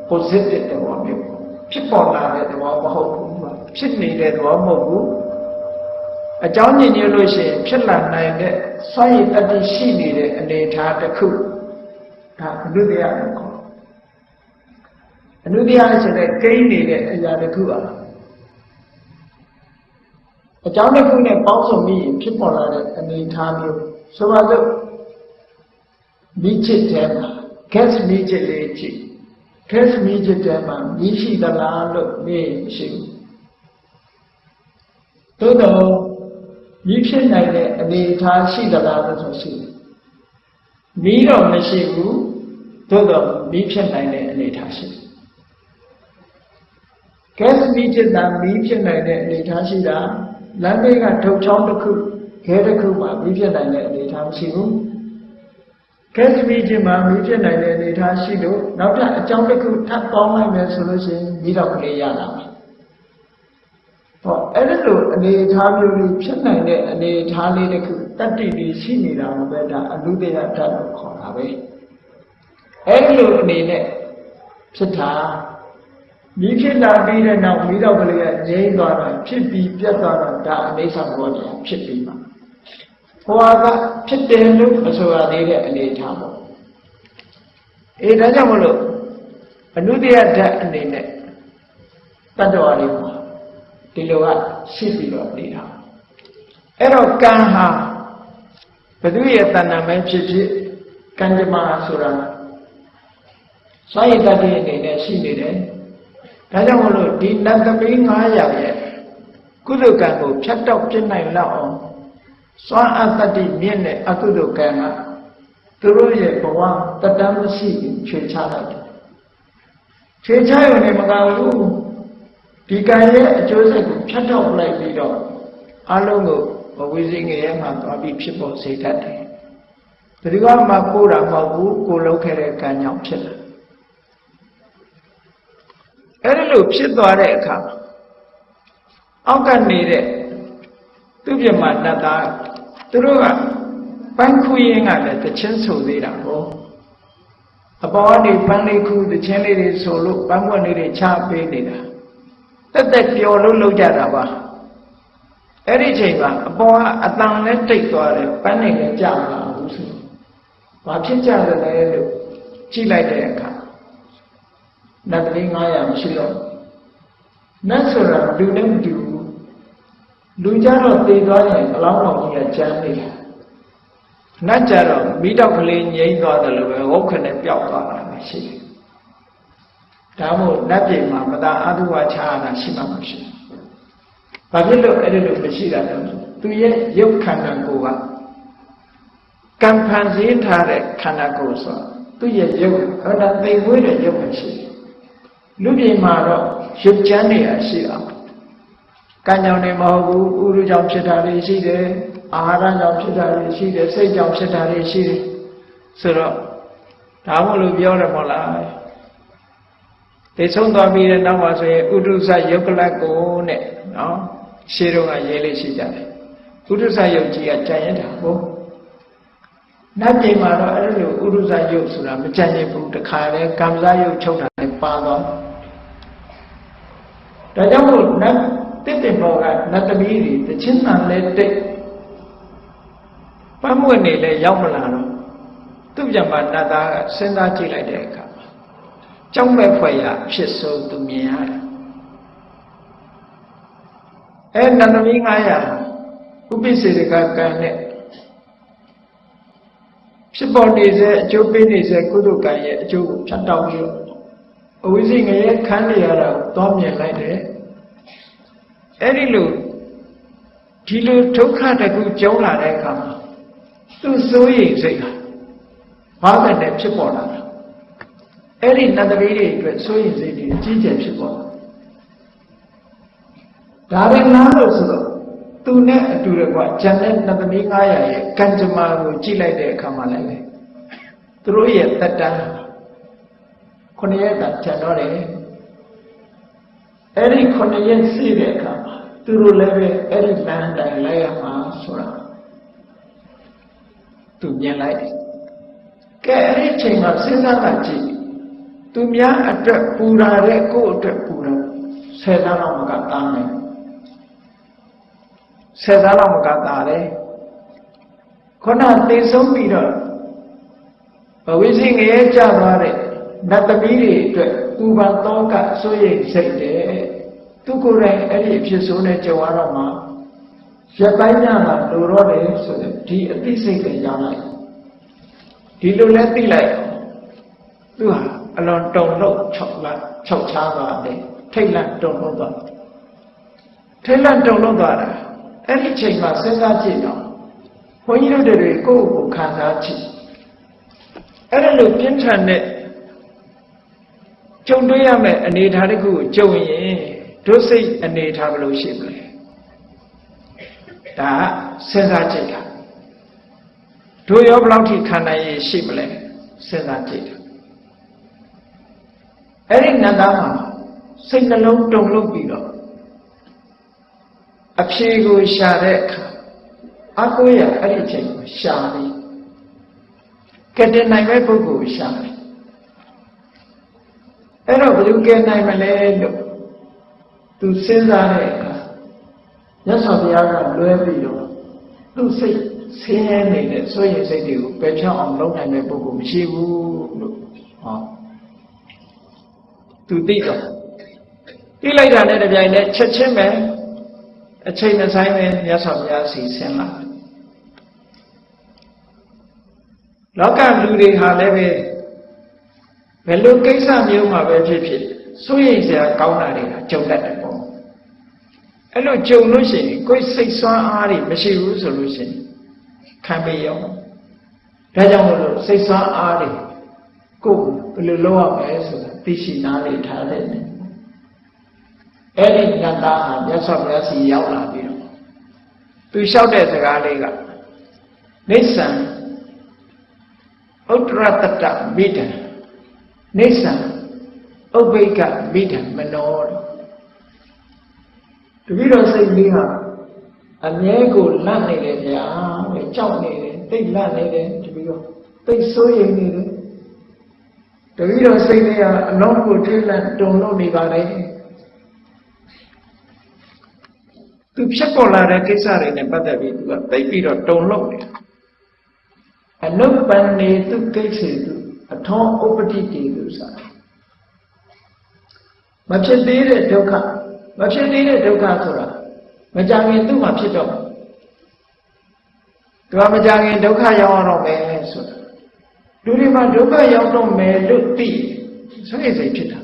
positive သဘောမျိုးဖြစ်ပေါ်လာတဲ့သဘောမဟုတ်ဘူးဖြစ်နေတဲ့သဘောမဟုတ်ဘူးအကြောင်းညင်ညွှန်လို့ရှိရင်ဖြစ်လာနိုင်တဲ့စွမ်းရည်တတ္တိရှိနေတဲ့အနေအထားတစ်ခုဒါအနုတ္တယလို့ခေါ်အနုတ္တယဆိုတဲ့ကိန်းနေတဲ့အရာတစ်ခုပါအကြောင်းတစ်ခုနဲ့ပေါင်းစုံပြီးဖြစ်ပေါ်လာတဲ့အနေအထားမျိုးဆိုပါစို့ မိချစ်တဲ့မှာ gas မိချစ်လေးကြည့်ခက်မိချစ်တဲ့မှာမြည်ရှိသလားလို့မေးမရှိဘူးသို့တော့မြည်ဖြစ်နိုင်တဲ့အနေအထားရှိသလားလို့ဆိုရှိတယ်မီးတော့မရှိဘူးသို့တော့မီးဖြစ်နိုင်တဲ့အနေအထားရှိတယ်ကဲမီးဖြစ်တာမီးဖြစ်နိုင်တဲ့အနေအထားရှိတာလမ်းဘေးကထုတ်ချောင်းတစ်ခုခဲတစ်ခုမှမီးဖြစ်နိုင်တဲ့အနေအထားမရှိဘူး ကဲသမီးချင်းမှာမိဖြစ်နိုင်တဲ့အနေအထားရှိလို့နောက်ထပ်အကြောင်းတစ်ခုထပ်ပေါင်းလိုက်မယ်ဆိုလို့ရှိရင်မိတော့ကလေးရလာမယ်။ဟောအဲ့ဒီလိုအနေအထားမျိုးလေးဖြစ်နိုင်တဲ့အနေအထားလေးတစ်ခုတတ္တိလေးရှိနေတာပဲဒါအနုတ္တရတတ်လို့ခေါ်တာပဲ။အဲ့ဒီလိုအနေနဲ့ဖြစ်တာမိဖြစ်လာပြီးတဲ့နောက်မိတော့ကလေးကငြိမ့်သွားတာဖြစ်ပြီးပြတ်သွားတာဒါအိဋ္ဌဘောတရားဖြစ်ပြီး မှာဘဝကဖြစ်တယ်လို့မဆိုရသေးတဲ့အနေအထားပေါ့အေးဒါကြောင့်မလို့အနုတ္တရဓာတ်အနေနဲ့တတ္တဝါတွေမှာဒီလိုကရှိပြီးတော့နေတာအဲ့တော့ကံဟာဘသူရဲ့တဏ္ဍာမဲဖြစ်ဖြစ်ကံကြမ္မာဆိုတာစွန့်ရည်တတ်တဲ့အနေနဲ့ရှိနေတယ်ဒါကြောင့်မလို့ဒီနတ်သမီး900ရဲ့ကုသကံကိုဖြတ်တော့ပြနိုင်လောက်အောင် စွမ်းအတ္တိမြင့်တဲ့အကုသိုလ်ကံကသူတို့ရဲ့ဘဝတတမ်းမရှိချွေချလိုက်တယ်ချွေချရုံနဲ့မကဘူးဒီကံရဲ့အကျိုးဆက်ကိုဖြတ်တော့လိုက်ပြီးတော့အလုံးကိုဘဝိစိငရဲမှာသွားပြီးဖြစ်ပေါ်စေတတ်တယ်ဘယ်သူမှကိုးတာမဟုတ်ဘူးကိုလုံးခဲ့တဲ့ကံကြောင့်ဖြစ်လာအဲ့ဒီလိုဖြစ်သွားတဲ့အခါအောက်ကနေနေတဲ့ သူပြမတတ်တာသူတို့ကပန်းခူးရင်ကလည်းတချင်းဆိုသေးတာဟောအပေါ်ကနေပန်းလေးခူးတချင်းလေးတွေဆိုလို့ပန်းပွက်လေးတွေချပေးနေတာတက်တက်ပျော်လို့လုပ်ကြတာပါအဲ့ဒီချိန်မှာအပေါ်ကအတန်နဲ့တိတ်သွားတယ်ပန်းနေလည်းကြာမလာဘူးဆိုဘာဖြစ်ကြတယ်လဲလို့ကြည့်လိုက်တဲ့အခါနတ်ကလေး900မရှိတော့နတ်ဆိုတာလူနဲ့မတူဘူး လူကြတော့တည်သွားရင်အလောင်းတော်ကြီးကကျမ်းနေတာနတ်ကြတော့မိတော့ကလေးငြိမ့်သွားတယ်လို့ပဲဟုတ်ခနဲ့ပျောက်သွားတာပဲရှိတယ်ဒါမို့နတ်ပြည်မှာမသာအတုဝါချာတာရှိမှမရှိဘာဖြစ်လို့အဲ့ဒီလိုမရှိတာလဲသူရဲ့ရုပ်ခန္ဓာကိုယ်ကကံဖန်ဆင်းထားတဲ့ခန္ဓာကိုယ်ဆိုသူ့ရဲ့ရုပ်ဟောတာသိမွေးတဲ့ရုပ်ပဲရှိတယ်လူပြည်မှာတော့ရုပ်ချမ်းနေရရှိအောင် ကံကြောင့်နေမဟုတ်ဘူးဥရုကြောင့်ဖြစ်တာတွေရှိတယ်အာဟာရကြောင့်ဖြစ်တာတွေရှိတယ်စိတ်ကြောင့်ဖြစ်တာတွေရှိတယ်ဆိုတော့ဒါမို့လို့ပြောတယ်မဟုတ်လားသိဆုံးသွားပြီးတဲ့နောက်မှာဆိုရင်ဥဒုစယုတ်ကလတ်ကိုနဲ့နော်ရှင်းတော့ကရေးလေးရှိကြတယ်ဥဒုစယုတ်ကြီးကကြံရတာဟုတ်နတ်ပြည်မှာတော့အဲ့လိုဥဒုစယုတ်ဆိုတာမကြံရဘူးတခါလဲကံစားယုတ်ချုပ်တာလည်းပါတော့ဒါကြောင့်မို့နတ် တစ်တင်ဘောကနတ်သမီးတွေတချင်းတန်လဲတိတ်ပတ်မွေနေလဲရောက်မလာတော့သူ့ပြန်မှာနတ်သားကစဉ်းစားကြည့်လိုက်တဲ့အခါကြောက်မဲ့ဖွယ်ရဖြစ်ဆုံးသူမြင်ရတယ်အဲနန္ဒမီ900ဥပိ္ပစေတကကံနဲ့ဖြစ်ပေါ်နေစေအကျိုးပေးနေစေကုသကံရဲ့အကျိုးကိုဖြတ်တောက်ပြီးတော့အဝိဇ္ဇငရဲခန်းနေရတာသွားမြင်လိုက်တယ် အဲ့ဒီလိုဒီလိုဒုက္ခတခုကျုံလာတဲ့အခါမှာသူစိုးရိမ်စိတ်ဟာဘာပဲနဲ့ဖြစ်ပေါ်လာတာအဲ့ဒီနတ်သမီးတွေအတွက်စိုးရိမ်စိတ်တွေအကြီးကျယ်ဖြစ်ပေါ်လာဒါရင်နားလို့ဆိုတော့သူနဲ့အတူတကွဂျန်တဲ့နတ်သမီး900ရဲ့ကံကြမ္မာကိုကြည့်လိုက်တဲ့အခါမှာလည်းသူတို့ရဲ့တက်တန်းခုနှစ်ရက်တာကျန်တော့တယ် အဲ့ဒီခုနှစ်ရက်စီးတဲ့အခါမှာသူတို့လည်းပဲအဲ့ဒီလမ်းတိုင်းလိုက်ရမှာဆိုတာသူမြင်လိုက်တယ်ကဲအဲ့ဒီချိန်မှာစဉ်းစားတာကြည့်သူများအတွက်ပူရာတဲ့ကိုယ့်အတွက်ပူရာဆယ်သားလောက်မကတားမယ်ဆယ်သားလောက်မကတားတယ်ခုနသိဆုံးပြီးတော့ဘဝိစိငရဲကြသွားတဲ့ နတ်သမီးတွေအတွက်ပူပန်တော့ကစိုးရိမ်စိတ်တယ်သူကိုယ်တိုင်အဲ့ဒီအဖြစ်ဆိုးနဲ့ကြုံရတော့မှရပိုင်းညလာလိုတော့တယ်ဆိုတဲ့ဒီအသိစိတ်တွေရလိုက်ဒီလိုလဲသိလိုက်သူဟာအလွန်တုံလို့6လ6ချားသွားတယ်ထိတ်လန့်တုံလို့သွားထိတ်လန့်တုံလို့သွားတာအဲ့ဒီချိန်မှာစဉ်းစားကြည့်တော့ဘုန်းကြီးတို့တွေကိုယ့်ကိုယ်ခံစားကြည့်အဲ့ဒါလိုပြင်းထန်တဲ့ ကြုံတွေ့ရမယ့်အနေအထားတစ်ခုကိုကြုံရင်ဒုစိတ်အနေအထားဘယ်လိုရှိမလဲဒါစဉ်းစားကြည့်တာတို့ရောဘယ်လောက်ထိခံနိုင်ရရှိမလဲစဉ်းစားကြည့်တာအဲ့ဒီနတ်သားမှာစိတ်နှလုံးတုန်လှုပ်ပြီးတော့အဖြေကိုရှာတဲ့အခါအကိုရအဲ့ဒီချိန်ကိုရှာနေကဲတင်နိုင်မဲ့ပုဂ္ဂိုလ်ကိုရှာတယ် အဲ့တော့ဘယ်သူကဲနိုင်မလဲလို့သူစဉ်းစားတဲ့အခါမြတ်စွာဘုရားကလွဲပြီးတော့သူစိတ်ဆင်းရဲနေတဲ့ဆိုရင်စိတ်တွေကိုပယ်ဖြောင်းအောင်လုပ်နိုင်တဲ့ပုဂ္ဂိုလ်မရှိဘူးလို့ဟောသူသိတော့သိလိုက်တာနဲ့တပြိုင်တည်းချက်ချင်းပဲအချိန်မဆိုင်ပဲမြတ်စွာဘုရားစီဆင်းလာလောကလူတွေဟာလည်းပဲ ဘယ်လိုကိစ္စမျိုးမှာပဲဖြစ်ဖြစ်စိုးရိမ်စရာကောင်းတာတွေကကြုံတတ်တယ်ပေါ့အဲ့လိုကြုံလို့ရှိရင်ကိုယ်စိတ်ဆွမ်းအားတွေမရှိဘူးဆိုလို့ရှိရင်ခံပေးရောဒါကြောင့်မလို့စိတ်ဆွမ်းအားတွေကိုယ်ဘယ်လိုလုပ်ရမလဲဆိုတာသိရှိနားလေထားတဲ့နေအဲ့ဒီနတ်သားဟာမြတ်စွာဘုရားစီရောက်လာပြီးတော့သူလျှောက်တဲ့စကားလေးကနိစ္စံဥတ္တရတတမိတံ နိစ္စံဥပ္ပိကမိတံမနောတပည့်တော်စိတ်လေးဟာအမြဲကိုလန့်နေတယ်ဗျာပဲကြောက်နေတယ်တိတ်လန့်နေတယ်တပည့်တော်တိတ်ဆိုးရိမ်နေတယ်တပည့်တော်စိတ်လေးဟာအလုံးကိုထိတ်လန့်တုန်လို့နေပါလေသူဖြစ်ပေါ်လာတဲ့ကိစ္စတွေနဲ့ပတ်သက်ပြီးသူကသိပြီးတော့တုန်လှုပ်တယ်အနုပ္ပန္နေသူကိစ္စေသူ အထောဥပတိတေသူဆိုတာမဖြစ်သေးတဲ့ဒုက္ခမဖြစ်သေးတဲ့ဒုက္ခဆိုတာမကြခင်သူ့မှာဖြစ်တော့သူကမကြခင်ဒုက္ခရောက်တော့မယ်ဆိုတာလူတွေမှာဒုက္ခရောက်တော့မယ်လို့သိဆိုရင်စိတ်ဖြစ်တာ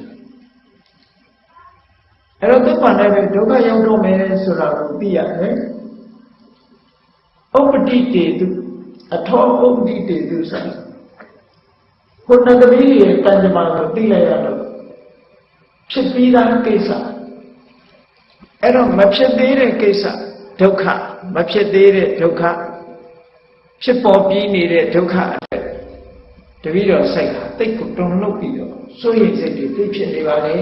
အဲ့တော့သူ့မှာလည်းပဲဒုက္ခရောက်တော့မယ်ဆိုတာကိုသိရတယ်ဥပတိတေသူအထောဥပတိတေသူဆိုတာ ခုနသမီးရဲ့တန်ကြမာကိုသိလိုက်ရတော့ဖြစ်ပြီးသားကိစ္စအဲ့တော့မဖြစ်သေးတဲ့ကိစ္စဒုက္ခမဖြစ်သေးတဲ့ဒုက္ခဖြစ်ပေါ်ပြီးနေတဲ့ဒုက္ခအတွက်တပည့်တော်စိတ်ဟာတိတ်ကိုတုံလှုပ်ပြီးတော့စိုးရိမ်စိတ်တွေသိဖြစ်နေပါလေ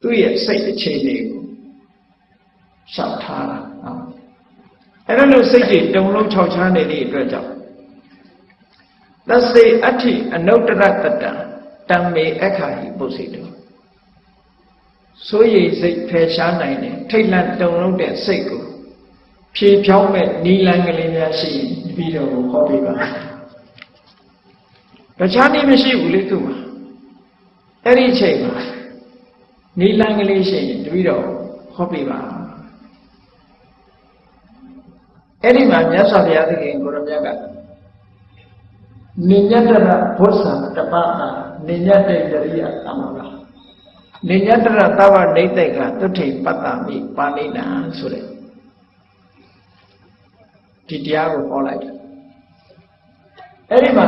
သူ့ရဲ့စိတ်အခြေအနေကိုရှောက်ထားတာနော် အဲ့ဒါလို့စိတ်တွေတုံလုံးခြောက်ချားနေတဲ့အတွက်ကြောင့်သစေအဋ္ဌိအနုတ္တရတတံတံမေအခါဟိပုစိတောစိုးရိမ်စိတ်ဖယ်ရှားနိုင်တယ်ထိတ်လန့်တုန်လုံးတဲ့စိတ်ကိုဖြေဖြောင်းမဲ့နီလန်းကလေးများရှိရင်ပြီးတော့ဟောပြပါတခြားနည်းမရှိဘူးလေသူ့မှာအဲ့ဒီအချိန်မှာနီလန်းကလေးရှိရင်တပည့်တော်ဟောပြပါ အဲ့ဒီမှာမြတ်စွာဘုရားသခင်ကိုရမြတ်ကနိညတရဘုဆံတပတာနိညတေတရိယသမ္မာနိညတရသဝနေတိတ်ကသုထိပတ္တမိပါဠိနာဆိုတဲ့ဒီတရားကိုဟောလိုက်တယ်အဲ့ဒီမှာ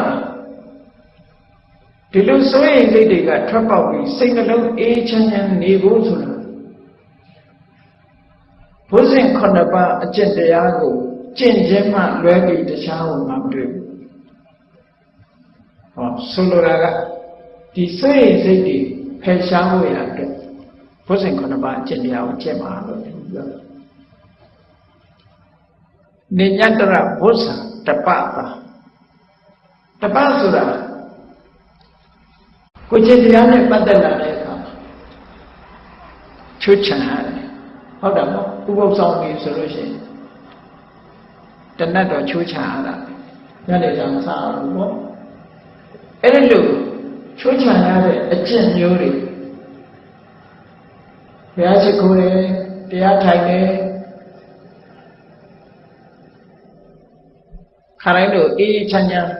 ဒီလိုစိုးရိမ်စိတ်တွေကထွက်ပေါက်ပြီးစိတ်နှလုံးအေးချမ်းချမ်းနေဖို့ဆိုတာဘုဇင်ခုနှစ်ပါးအကျင့်တရားကို ကျင့်ခြင်းမှလွဲပြီးတခြားကိုမတွေ့ဘူးဟောဆိုလိုတာကဒီစိတ်စိတ်တွေဖယ်ရှားဖို့ရအတွက်ဘုဇင်ခုနှစ်ပါးအကျင့်တရားကိုကျင့်ပါလို့ပြောတယ်နိညတရဘုဇံတပတာတပဆိုတာကိုကျင့်တရားနဲ့ပတ်သက်လာတဲ့အခါချွတ်ချံရတယ်ဟုတ်တယ်မဟုတ်ဥပုသ်ဆောင်ပြီဆိုလို့ရှိရင် တဏတ်တော့ချိုးချရတာညနေဆောင်စားလို့ပေါ့အဲ့ဒီလိုချိုးချရတဲ့အကျင့်မျိုးတွေဘုရားရှိခိုးတယ်တရားထိုင်တယ်ခါတိုင်းတို့အေးအေးချမ်းချမ်း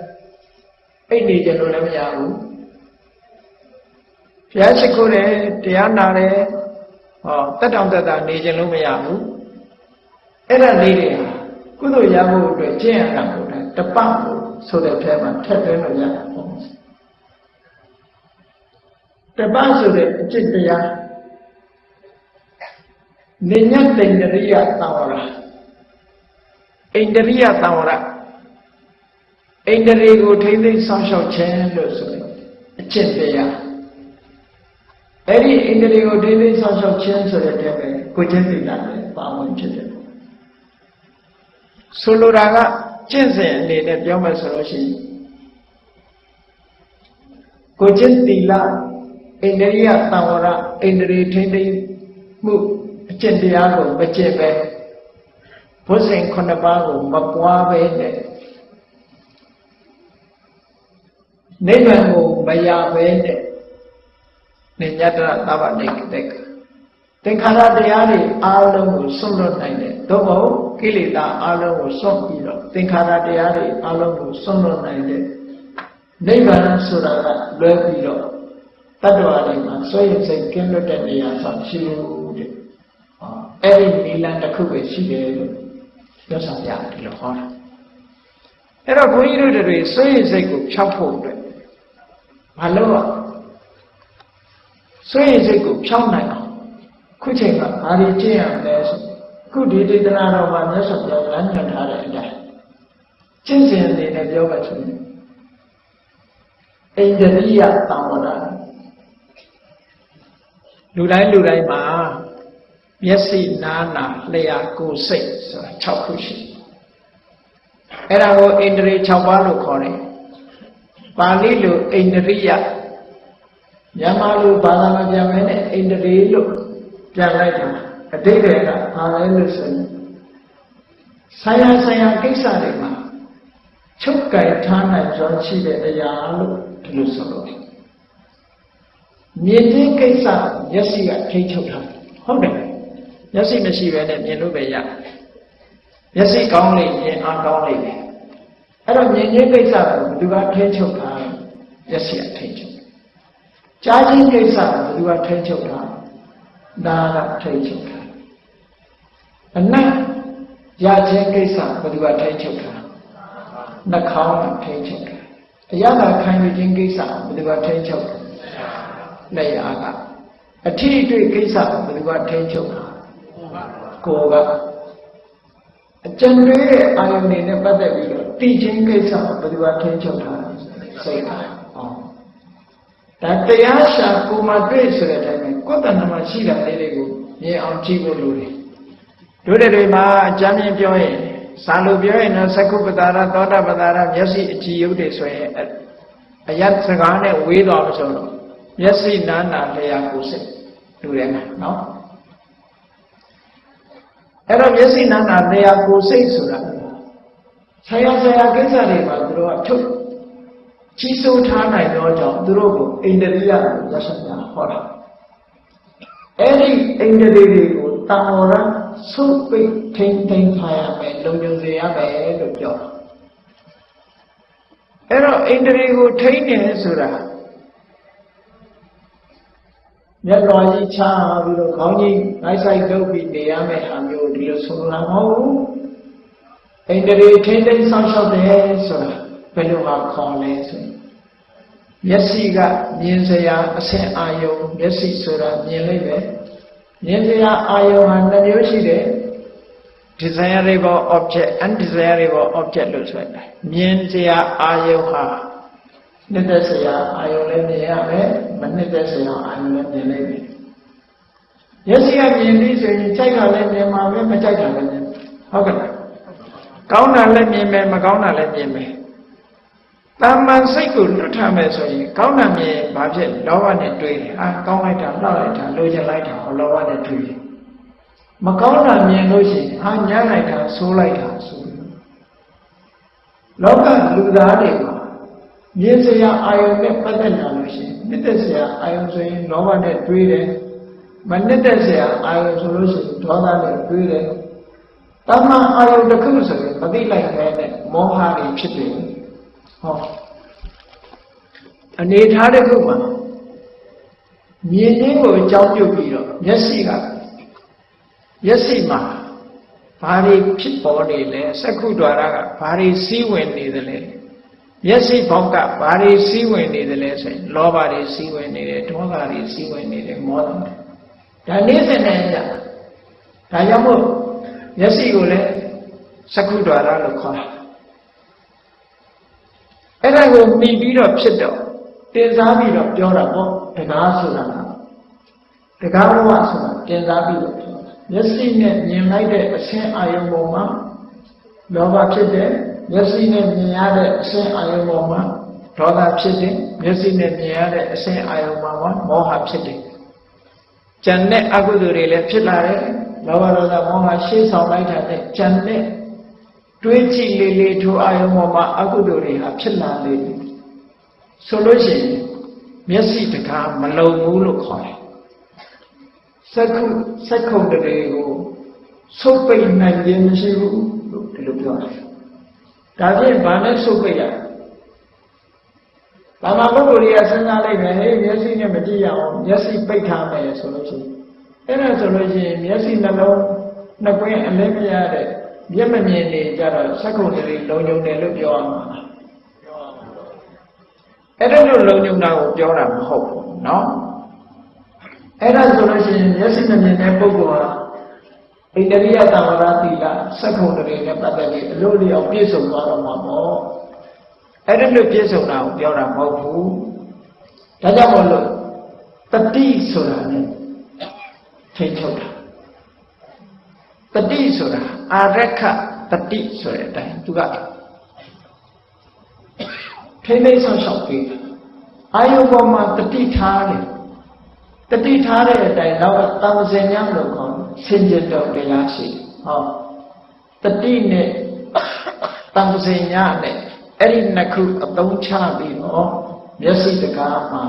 အိတ်နေကြလို့လည်းမရဘူးဘုရားရှိခိုးတယ်တရားနာတယ်ဟောတက်တောင်တက်တာနေကြလို့မရဘူးအဲ့ဒါလေးတွေဟာ ကုသိုလ်ရဖို့အတွက်ကျင့်ရတာကိုတပတ်ကိုဆိုတဲ့ထဲမှာထည့်သွင်းလို့ရတာပေါ့တပတ်ဆိုတဲ့အจิตတရားနိညတ်တိန္ဒရိယသံဝရအိန္ဒရိယသံဝရအိန္ဒြေကိုထိမ့်သိမ်းဆောင်းလျှောက်ခြင်းလို့ဆိုရင်အကျင့်တရားအဲ့ဒီအိန္ဒြေကိုထိမ့်သိမ်းဆောင်းလျှောက်ခြင်းဆိုတဲ့တဲ့ပဲကိုချင်းသိတာလည်းပါဝင်ဖြစ်တယ် ဆိုလိုတာကကျင့်စဉ်အနေနဲ့ပြောမယ်ဆိုလို့ရှိရင်ကိုကျင့်သီလအိန္ဒြိယသံဝရအိန္ဒြေထိမ့်သိမ်းမှုအကျင့်တရားကိုမကျင့်ပဲဘုဇင်ခုနှစ်ပါးကိုမပွားပဲနဲ့နိဗ္ဗာန်ကိုမရပဲနဲ့နိညတရသဗ္ဗနိကတက သင်္ခါရတရားတွေအားလုံးကိုစွန့်လွတ်နိုင်တယ်သို့မဟုတ်ကိလေသာအားလုံးကိုစွန့်ပြီးတော့သင်္ခါရတရားတွေအားလုံးကိုစွန့်လွတ်နိုင်တယ်နိဗ္ဗာန်ဆိုတာကလွဲပြီးတော့တတ္တဝါတွေမှာဆွေရင်စိတ်ကင်းလွတ်တဲ့နေရာဆိုရှိလို့တဲ့အဲ့ဒီနိလန်တစ်ခုပဲရှိတယ်လို့ပြောဆောင်ရတယ်လို့ဟောတာအဲ့တော့ဘုန်းကြီးတို့တွေဆွေရင်စိတ်ကိုဖြောက်ဖို့အတွက်မလုပ်ရဆွေရင်စိတ်ကိုဖြောက်နိုင်အောင် ခုချိန်မှာဘာတွေကျင့်ရမလဲဆိုခုဒီဒေသနာတော်မှာမြတ်စွာဘုရားလမ်းညွှန်ထားတဲ့အတိုင်းကျင့်စဉ်အနေနဲ့ပြောပါဆိုရင်အိန္ဒြိယသံဝရလူတိုင်းလူတိုင်းမှာမျက်စိနားနာလျှာကိုယ်စိတ်ဆိုတာ6ခုရှိအဲ့ဒါကိုအိန္ဒြေ6ပါးလို့ခေါ်တယ်ပါဠိလိုအိန္ဒြိယမြန်မာလိုဘာသာမပြန်မဲနဲ့အိန္ဒြေလို့ ပြန်လိုက်တာအတိတ်ကဘာလဲလို့ဆိုရင်ဆိုင်ရာဆိုင်ရာကိစ္စတွေမှာချုပ်ကြိုက်ထားနိုင်ကြောင်းရှိတဲ့အရာလို့ဒီလိုဆိုလို့မြင်ခြင်းကိစ္စမျက်စိကထိချုပ်ထားဟုတ်တယ်မျက်စိမရှိဘဲနဲ့မြင်လို့ပဲရမျက်စိကောင်းလေမြင်အားကောင်းလေပဲအဲ့တော့မြင်ခြင်းကိစ္စကိုဘယ်သူကထိချုပ်ထားမျက်စိကထိချုပ်ကြားခြင်းကိစ္စကိုဘယ်သူကထိချုပ်ထား နာကထိချုပ်ထားအနတ်ရခြင်းကိစ္စဘယ်သူကထိချုပ်ထားနှာခေါင်းကထိချုပ်ထားအရသာခံယူခြင်းကိစ္စဘယ်သူကထိချုပ်ထားလက်ရကအထီးအတွေ့ကိစ္စဘယ်သူကထိချုပ်ထားကိုယ်ကအကျဉ်းတွေးတဲ့အာယုန်တွေနဲ့ပတ်သက်ပြီးတော့တိချင်းကိစ္စကိုဘယ်သူကထင်းချုပ်ထားလဲစိတ်ကဟောဒါတရားရှာကိုမှတွေ့ဆိုတဲ့အတိုင်းပဲ ကိုယ်တဏ္ဍမှာရှိတာလေးတွေကိုမြင်အောင်ကြည့်ဖို့လိုတယ်တို့တွေမှာအကြမ်းမြင်ပြောရင်စာလို့ပြောရင်တော့သက္ကုပတာရသောတာပတာရမျက်စိအကြည့်ရုပ်တွေဆိုရင်အယတ်စကားနဲ့ဝေးသွားမဆိုတော့မျက်စိနာနာလျာကိုစိတ်လူတယ်မှာနော်အဲ့တော့မျက်စိနာနာလျာကိုစိတ်ဆိုတာဆရာဆရာကိစ္စတွေမှာသူတို့ကထုတ်ကြီးစိုးထားနိုင်တော့ကြောင့်သူတို့ကိုအိန္ဒိယကိုရရှိတာဟောတာ အဲ့ဒီအိန္ဒိယတွေကိုတာဝရဆုပ်ပိတ်ထိမ့်ထိမ့်ထားရမယ်လုံခြုံစေရမယ်လို့ပြောတာအဲ့တော့အိန္ဒြေကိုထိန်းတယ်ဆိုတာမျက်တော်ကြီးချပြီးတော့ခေါင်းကြီးနိုင်ဆိုင်လုပ်ပြီးနေရမယ့်ဟာမျိုးဒီလိုဆိုလိုတာမဟုတ်ဘူးအိန္ဒြေထိန်းသိမ်းဆောင်ရှောက်တယ်ဆိုတာဘယ်လိုမှခေါ်လဲဆိုရင် မျက်စိကမြင်စရာအဆင့်အာယုံမျက်စိဆိုတာမြင်လိုက်ပဲမြင်စရာအာယုံဟာနှမျိုးရှိတယ် desirable object undesirable object လို့ဆိုတယ်မြင်စရာအာယုဟာနှစ်သက်စရာအာယုလည်းမြင်ရမယ်မနှစ်သက်စရာအာယုလည်းမြင်လိမ့်မယ်မျက်စိကမြင်ပြီးဆိုရင်ကြိုက်တာလည်းမြင်မှာပဲမကြိုက်တာလည်းမြင်ဟုတ်ကဲ့လားကောင်းတာလည်းမြင်မယ်မကောင်းတာလည်းမြင်မယ် တာမန်စိတ်ကိုလွတ်ထားမယ်ဆိုရင်ကောင်းတာမြင်ဘာဖြစ်လောဘနဲ့တွေးတယ်အာကောင်းလိုက်တာလှလိုက်တာလိုချင်လိုက်တာဟောလောဘနဲ့တွေးတယ်မကောင်းတာမြင်လို့ရှိရင်အာညံ့လိုက်တာဆိုးလိုက်တာဆိုလောကလူသားတွေမှာမြင်စရာအာယုန်နဲ့ပတ်သက်လာလို့ရှိရင်နှစ်သက်စရာအာယုန်ဆိုရင်လောဘနဲ့တွေးတယ်မနှစ်သက်စရာအာယုန်ဆိုလို့ရှိရင်ဒေါသနဲ့တွေးတယ်တမန်အာယုန်တစ်ခုဆိုရင်မသိလိုက်တဲ့မောဟတွေဖြစ်တယ် ဟောအနေထားတစ်ခုမှာမြင်လေးကိုအကြောင်းပြုပြီးတော့မျက်စိကမျက်စိမှာဘာတွေဖြစ်ပေါ်နေလဲစက္ခုဒွါရကဘာတွေစီးဝင်နေသလဲမျက်စိဘောက်ကဘာတွေစီးဝင်နေသလဲဆိုရင်လောဘတွေစီးဝင်နေတယ်ဒေါသတွေစီးဝင်နေတယ်မောဟတွေဒါနေ့စဉ်နဲ့ကြာဒါကြောင့်မို့မျက်စိကိုလည်းစက္ခုဒွါရလို့ခေါ်တာ အဲ့ဒါကိုမှီပြီးတော့ဖြစ်တော့တင်စားပြီးတော့ပြောတာပေါ့တကားဆိုတာကတကားဘဝဆိုတာတင်စားပြီးတော့ပြောတာမျက်စိနဲ့မြင်လိုက်တဲ့အရှင်းအာယုံပေါ်မှာလောဘဖြစ်တယ်မျက်စိနဲ့မြင်ရတဲ့အရှင်းအာယုံပေါ်မှာဒေါသဖြစ်တယ်မျက်စိနဲ့မြင်ရတဲ့အရှင်းအာယုံပေါ်မှာမောဟဖြစ်တယ်ကြံတဲ့အကုသိုလ်တွေလည်းဖြစ်လာတယ်လောဘဒေါသမောဟရှင်းဆောင်လိုက်တာနဲ့ကြံတဲ့ တွေးကြည့်လေလေထိုအာယုံပေါ်မှာအကုသိုလ်တွေဟာဖြစ်လာလေဆိုလို့ရှိရင်မျက်စိတကားမလုံဘူးလို့ခေါ်တယ်စက္ခုစက္ခုတတွေကိုဆုပ်ပိတ်နိုင်ခြင်းမရှိဘူးလို့ဒီလိုပြောတယ်ဒါဖြင့်ဘာနဲ့ဆုပ်ပိတ်ရဘာမှပုဂ္ဂိုလ်တွေကစဉ်းစားလိုက်မယ်ဟေးမျက်စိနဲ့မကြည့်ရအောင်မျက်စိပိတ်ထားမယ်ဆိုလို့ရှိရင်အဲ့ဒါဆိုလို့ရှိရင်မျက်စိနှလုံးနှစ်ကွင်းအလင်းမရတဲ့ မျက်မမြင်နေကြတော့စက္ခုတွေလုံုံတယ်လို့ပြောရမှာအဲ့ဒါလို့လုံုံတာကိုပြောတာမဟုတ်ဘူးเนาะအဲ့ဒါဆိုလို့ရှိရင်မျက်စိမမြင်တဲ့ပုဂ္ဂိုလ်ဟာဣန္ဒြိယတံဝရတိကစက္ခုတွေနဲ့ပတ်သက်ပြီးအလို့လျောက်ပြည့်စုံသွားတော့မှာပေါ့အဲ့ဒါလို့ပြည့်စုံတာကိုပြောတာမဟုတ်ဘူးဒါကြောင့်မို့လို့တတိဆိုတာ ਨੇ ထိတ်ချုပ်တာတတိဆိုတာ အာရခတတိဆိုတဲ့အတိုင်းသူကထိမ့်သိမ့်ဆောက်ရှောက်ပြီးအာယုပေါ်မှာတတိထားတယ်တတိထားတဲ့အတိုင်းတော့တမစင်ညံလို့ခေါ်ဆင်ကြတော်တရားရှိဟောတတိနဲ့တမစင်ညနဲ့အဲ့ဒီနှစ်ခုအသုံးချပြီးတော့မျက်စိတကားမှာ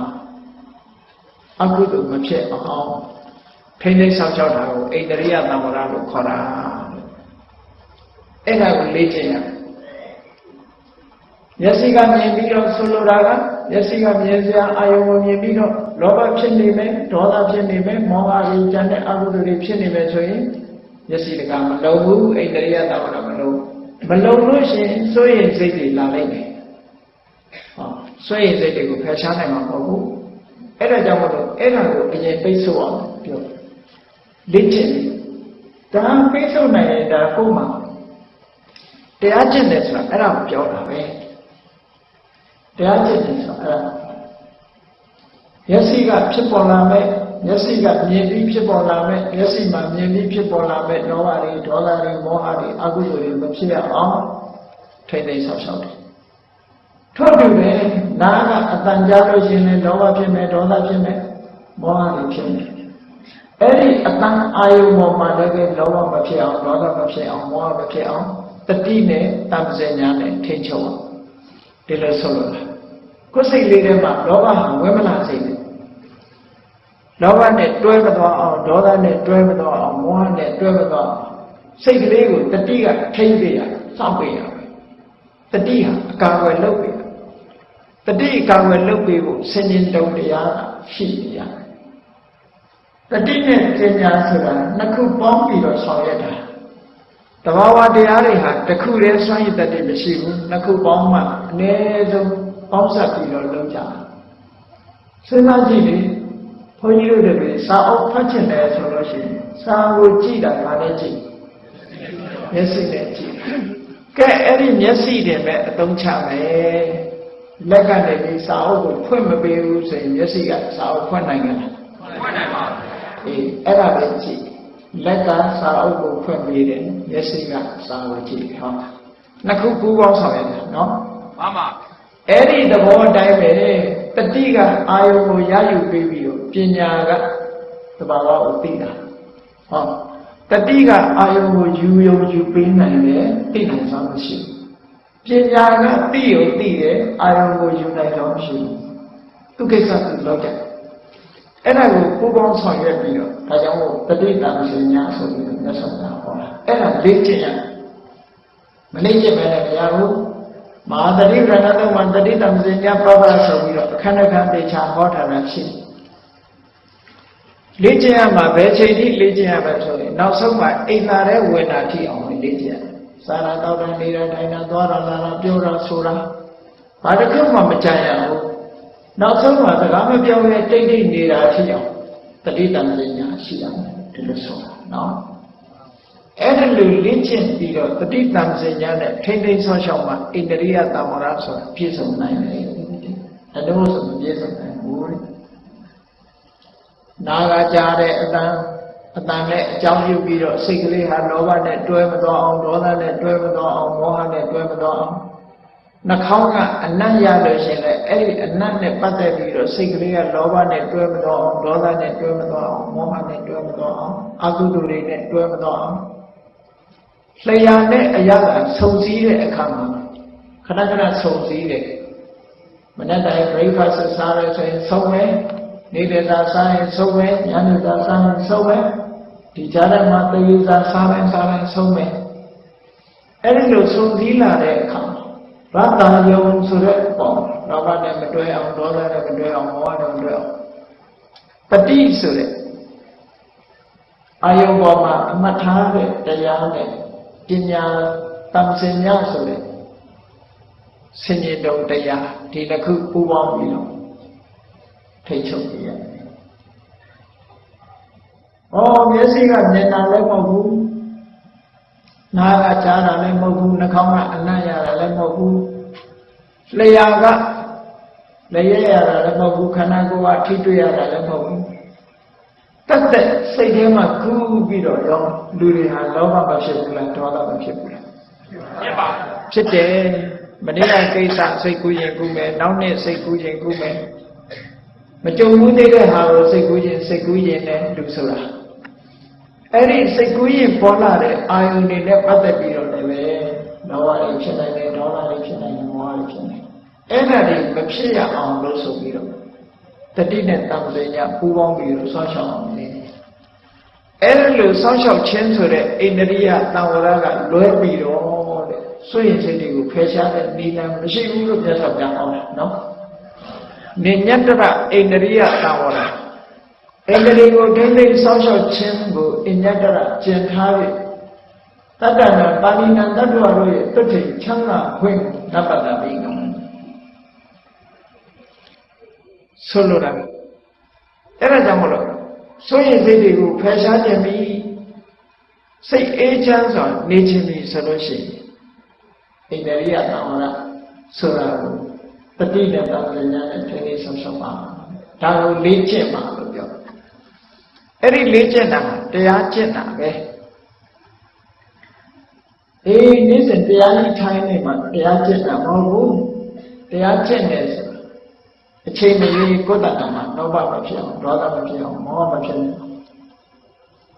အကုသိုလ်မဖြစ်အောင်ထိမ့်သိမ့်ဆောက်ရှောက်တာကိုဣတရိယသံဝရလို့ခေါ်တာ အဲ့ဒါကိုလေ့ကျင့်ရမျက်စိကမြင်ပြီးတော့ဆိုလိုတာကမျက်စိကမြင်စရာအာယုံကိုမြင်ပြီးတော့လောဘဖြစ်နေမယ်ဒေါသဖြစ်နေမယ်မောဟကြီးကြံတဲ့အကုသိုလ်တွေဖြစ်နေမယ်ဆိုရင်မျက်စိတကမလုံဘူးဣတရိယသံဝရမလုံမလုံလို့ရှိရင်စိုးရင်စိတ်တွေလာလိုက်တယ်ဟောစိုးရင်စိတ်တွေကိုဖယ်ရှားနိုင်မှာမဟုတ်ဘူးအဲ့ဒါကြောင့်မလို့အဲ့ဒါကိုအရင်ပိတ်ဆို့အောင်ပြောလေ့ကျင့်ဒါပိတ်ဆို့နိုင်ရင်ဒါကိုယ်မှာ တတရားကျင့်တယ်ဆိုတာအဲ့ဒါကိုပြောတာပဲတရားကျင့်တယ်ဆိုတာအဲ့ဒါမျက်စိကဖြစ်ပေါ်လာမဲ့မျက်စိကမြင်ပြီးဖြစ်ပေါ်လာမဲ့မျက်စိမှာမြင်ပြီးဖြစ်ပေါ်လာမဲ့လောဘတွေဒေါသတွေမောဟတွေအကုသိုလ်တွေမဖြစ်ရအောင်ထိမ့်သိမ်းဆောက်ရှောက်တယ်ထို့တူပဲနားကအတန်ကြားလို့ရှိရင်လောဘဖြစ်မယ်ဒေါသဖြစ်မယ်မောဟတွေဖြစ်မယ်အဲ့ဒီအတန်အာယုံပေါ်မှာလည်းလောဘမဖြစ်အောင်ဒေါသမဖြစ်အောင်မောဟမဖြစ်အောင် တတိနဲ့တမ္ပဇညာနဲ့ထိန်းချုပ်အောင်ဒီလိုဆိုလို့ကိုယ်စိတ်လေးထဲမှာလောဘဟာဝဲမလာစိတ်နဲ့လောဘနဲ့တွဲမသွားအောင်ဒေါသနဲ့တွဲမသွားအောင်မောဟနဲ့တွဲမသွားအောင်စိတ်ကလေးကိုတတိကထိန်းပေးရစောင့်ပေးရတတိဟာအကာအကွယ်လုပ်ပေးတတိအကာအကွယ်လုပ်ပေးဖို့ဆင်ញင်တုံတရားရှိရတယ်တတိနဲ့ပညာဆိုတာနှစ်ခုပေါင်းပြီးတော့ဆောင်ရွက်တာ တဘာဝတရားတွေဟာတစ်ခုတည်းစွန့်ရည်တတ်တယ်မရှိဘူးနှစ်ခုပေါင်းမှအနည်းဆုံးပေါင်းစပ်ပြီးတော့လုပ်ကြတာစဉ်းစားကြည့်လေဘုန်းကြီးတို့တွေစာအုပ်ဖတ်ချင်တယ်ဆိုလို့ရှိရင်စာကိုကြည့်တာဗာနဲ့ကြည့်မျက်စိနဲ့ကြည့်ကဲအဲ့ဒီမျက်စိတွေပဲအသုံးချမယ်လက်ကနေပြီးစာအုပ်ကိုဖွင့်မပေးဘူးဆိုရင်မျက်စိကစာအုပ်ဖွင့်နိုင်ကြလားဖွင့်နိုင်ပါဘူးအေးအဲ့ဒါပဲကြည့် လက်ကစာအုပ်ကိုဖွင့်ပေးတယ်မျက်စိကစာကိုကြည့်ဟောနှစ်ခုပူးပေါင်းဆောင်ရတယ်နော်မှန်ပါအဲ့ဒီသဘောအတိုင်းပဲတတိကအာယုံကိုရယူပေးပြီးတော့ပညာကသဘာဝကိုသိတာဟောတတိကအာယုံကိုယူယုံယူပေးနိုင်တယ်သိနိုင်စွာမရှိဘူးပညာကသိယုံသိတယ်အာယုံကိုယူနိုင်တော့မရှိဘူးသူကိစ္စသူလောက်တယ် အဲ့ဒါကိုပူပေါင်းဆောင်ရွက်ပြီးတော့ဒါကြောင့်မို့တတိတံရှင်ညာဆိုပြီးတော့မြတ်စွာဘုရားဟောတာအဲ့ဒါလေ့ကျင့်ရမလေ့ကျင့်မယ်လည်းမရဘူးမဟာတတိရဏတုံမှာတတိတံရှင်ညာပပဆိုပြီးတော့အခဏခဏတေချာဟောထားတာရှိလေ့ကျင့်ရမှာဘယ်ချိန်ထိလေ့ကျင့်ရမလဲဆိုရင်နောက်ဆုံးမှာအိမ်သာတဲ့ဝင်တာထိအောင်လေ့ကျင့်ရစာရတောက်တာနေတာထိုင်တာသွားတာလာတာပြောတာဆိုတာဘာတစ်ခုမှမကြံရဘူး နောက်ဆုံးမှာစကားမပြောရဲတိတ်တိတ်နေတာဖြစ်အောင်တတိတံပညာရှိအောင်ဒီလိုဆိုတာနော်အဲ့ဒါလိုလေ့ကျင့်ပြီးတော့တတိတံပညာနဲ့ထိမ့်သိမ်းဆောက်ရှောက်မှာဣန္ဒြိယတမရဆိုတာပြည့်စုံနိုင်တယ်အလို့ဆိုမပြည့်စုံနိုင်ဘူးနာကကြားတဲ့အတန်အတန်နဲ့အကြောင်းပြုပြီးတော့စိတ်ကလေးဟာလောဘနဲ့တွဲမသွားအောင်ဒေါသနဲ့တွဲမသွားအောင်မောဟနဲ့တွဲမသွားအောင် နှာခေါင်းကအနတ်ရလို့ရှင်လေအဲ့ဒီအနတ်နဲ့ပတ်သက်ပြီးတော့စိတ်ကလေးကလောဘနဲ့တွဲမတော့အောင်ဒေါသနဲ့တွဲမတော့အောင်မောဟနဲ့တွဲမတော့အောင်အကုသိုလ်တွေနဲ့တွဲမတော့အောင်လျှာနဲ့အရာကဆုံစည်းတဲ့အခါမှာခဏခဏဆုံစည်းတယ်မနေ့တိုင်း breakfast စားရဆိုရင်ဆုံးမယ်နေ့လည်စာစားရင်ဆုံးမယ်ညနေစာစားရင်ဆုံးမယ်ဒီကြားထဲမှာသေယစာစားရင်စားရင်ဆုံးမယ်အဲ့ဒီလိုဆုံစည်းလာတဲ့အခါ ရတ္တယုံဆိုတဲ့ပေါ့လောဘနဲ့မတွဲအောင်ဒေါသနဲ့မတွဲအောင်မောဟနဲ့မတွဲအောင်ပฏิဆိုတဲ့အာယုံပေါ်မှာအမှတ်ထားတဲ့တရားနဲ့ပညာတမ္ပစညာဆိုတဲ့ဆင်ញတုံတရားဒီတစ်ခုပူးပေါင်းပြီးတော့ထိတ်ချုပ်ပြရတယ်။ဩမျက်စိကမြင်တာလည်းမဟုတ်ဘူး နားကကြားတာလည်းမဟုတ်ဘူးနှာခေါင်းကအနံ့ရတာလည်းမဟုတ်ဘူးလျှာကလည်းရရတာလည်းမဟုတ်ဘူးခန္ဓာကိုယ်ကထိတွေ့ရတာလည်းမဟုတ်ဘူးတတ်တဲ့စိတ်ထဲမှာကူးပြီးတော့ရောလူတွေဟာလောဘမဖြစ်ဘူးလားဒေါသမဖြစ်ဘူးလားဖြစ်ပါဖြစ်တယ်မနေ့ကကိစ္စစိတ်ကူးရင်ကူးမယ်နောက်နေ့စိတ်ကူးရင်ကူးမယ်မကြုံဘူးသေးတဲ့ဟာကိုစိတ်ကူးရင်စိတ်ကူးရင်လည်းလူဆိုတာ အဲ့ဒီစိတ်ကူးရင်ပေါ်လာတဲ့အာယုန်တွေနဲ့ပတ်သက်ပြီးတော့လည်းပဲလောဘတွေဖြစ်နိုင်တယ်ဒေါသတွေဖြစ်နိုင်တယ်မောဟတွေဖြစ်နိုင်အဲ့ဒါတွေမဖြစ်ရအောင်လို့ဆိုပြီးတော့တတိနဲ့တံပညာပူးပေါင်းပြီးတော့ဆောင်းရှောက်အောင်လေအဲ့ဒါလိုဆောင်းရှောက်ခြင်းဆိုတဲ့အိန္ဒြိယတံဝရကလွဲပြီးတော့တဲ့စွရင်စိတ်တွေကိုဖယ်ရှားတဲ့နိလန်မရှိဘူးလို့မြတ်စွာဘုရားဟောတာနော်နေညတ္တရအိန္ဒြိယတံဝရ အိန္ဒြေကိုဒိဋ္ဌိဆောင်းလျှောက်ခြင်းကိုအညတရကျင်ထားပြီတတ္တနာပါဠိနံတတ္တဝတို့ရဲ့တွဋ္ဌိချမ်းသာခွင့်နပတ္တပိကံဆိုလိုတာအဲ့ဒါကြောင့်မလို့ဆိုရင်စိတ်တွေကိုဖယ်ရှားခြင်းပြီးစိတ်အေးချမ်းစွာနေခြင်းပြီးဆိုလို့ရှိရင်ဣန္ဒရိယသံဝရဆိုတာကိုတတိနဲ့တာဉာဏ်နဲ့ထိနေဆုံးဆုံးပါဒါကိုလေ့ကျင့်ပါလို့ပြော အဲ့ဒီလေ့ကျင့်တာတရားကျင့်တာပဲအေးနေ့စဉ်တရားကြီးထိုင်နေမှာတရားကျင့်တာမဟုတ်ဘူးတရားကျင့်နေဆိုအချိန်မီကိုယ်တတ်မှာလောဘမဖြစ်အောင်ဒေါသမဖြစ်အောင်မောဟမဖြစ်အောင်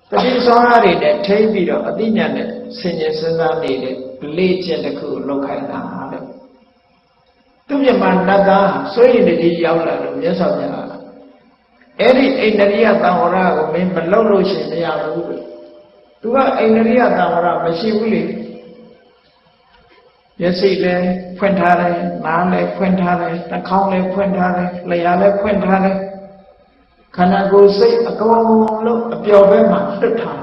တတိဆောရတွေနဲ့ထိပြီးတော့အတိညာနဲ့ဆင်ញင်စဉ်းစားနေတဲ့လေ့ကျင့်တစ်ခုလောက်ခိုင်းတာတဲ့သူမြတ်မနတ်သားစိုးရင်တည်းရောက်လာလို့မြတ်စွာဘုရား အဲ့ဒီအိန္ဒရိယသံဝရကိုမင်းမလုပ်လို့ရှိရင်မရဘူးလို့သူကအိန္ဒရိယသံဝရမရှိဘူးလေမျက်စိလည်းဖွင့်ထားတယ်နားလည်းဖွင့်ထားတယ်နှာခေါင်းလည်းဖွင့်ထားတယ်လျှာလည်းဖွင့်ထားတယ်ခန္ဓာကိုယ်စိတ်အကုန်လုံးအပျော်ဘက်မှာလွတ်ထား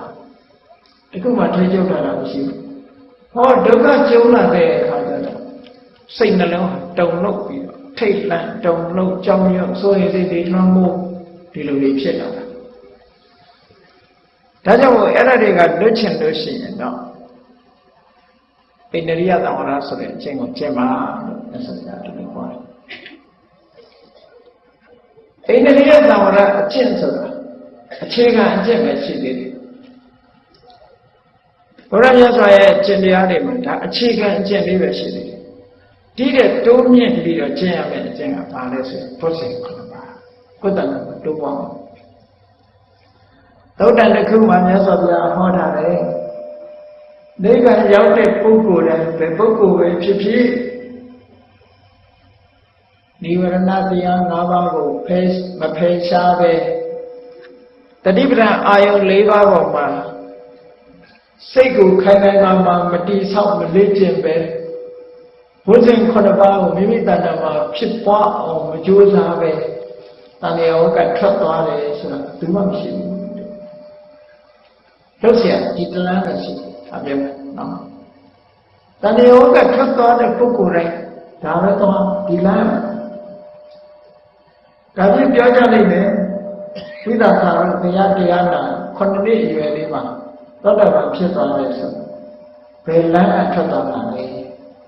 တခုမှထိကျုပ်တာမရှိဘူးဟောဒုက္ခကျုံလာတဲ့အခါကျတော့စိတ်နှလုံးတုံ့လို့ပြီးတော့ထိတ်လန့်တုံ့လို့ကြောင်ရွံ့ဆိုရင်စိတ်တွေလွှမ်းမိုး ဒီလိုတွေဖြစ်လာတာဒါကြောင့်အဲ့ဒါတွေကလွတ်ချင်လို့ရှိရင်တော့ဣန္ဒရိယသံဝရဆိုတဲ့အချင်းကိုကျင့်ပါလို့မြတ်စွာဘုရားဒီလိုခေါ်တယ်ဣန္ဒရိယသံဝရအကျင့်ဆိုတာအခြေခံအကျင့်ပဲရှိသေးတယ်ဘုရားမြတ်စွာရဲ့ကျင့်တရားတွေမှာဒါအခြေခံအကျင့်လေးပဲရှိသေးတယ်ဒီတဲ့တိုးမြင့်ပြီးတော့ကျင့်ရမယ့်အကျင့်ကဘာလဲဆိုရင်ဘုဇ င်ခုနပါကုသလတိုးပွားအောင်သုတ်တန်တစ်ခုမှမြတ်စွာဘုရားဟောထားတယ်နိဗ္ဗာန်ရောက်တဲ့ပုဂ္ဂိုလ်တိုင်းဘယ်ပုဂ္ဂိုလ်ပဲဖြစ်ဖြစ်နိဝရဏတရား၅ပါးကိုဖယ်မဖယ်ရှားပဲတတိပဒံအာယုံ၄ပါးပေါ်မှာစိတ်ကိုခိုင်ခိုင်မာမာမတိဆောက်မလေ့ကျင့်ပဲဘုဇင်ခုနှစ်ပါးကိုမိမိတဏ္ဍာမှာဖြစ်ပွားအောင်မကြိုးစားပဲ တန်လျာဝကထွက်သွားတယ်ဆိုတာဘူးမှမရှိဘူးလို့ဆရာဒီတလန်းနဲ့ရှိတယ်အမြဲနော်တဏှေဝကထွက်သွားတဲ့ပုဂ္ဂိုလ်တိုင်းဒါပဲတော့ဒီလမ်းဒါပြပြောကြလိမ့်မယ်ဝိသခါရတရားတရားနာခုနှစ်နှစ်အရွယ်လေးမှာသောတာပန်ဖြစ်သွားတယ်ဆိုဘယ်လမ်းအထွက်သွားတာလဲ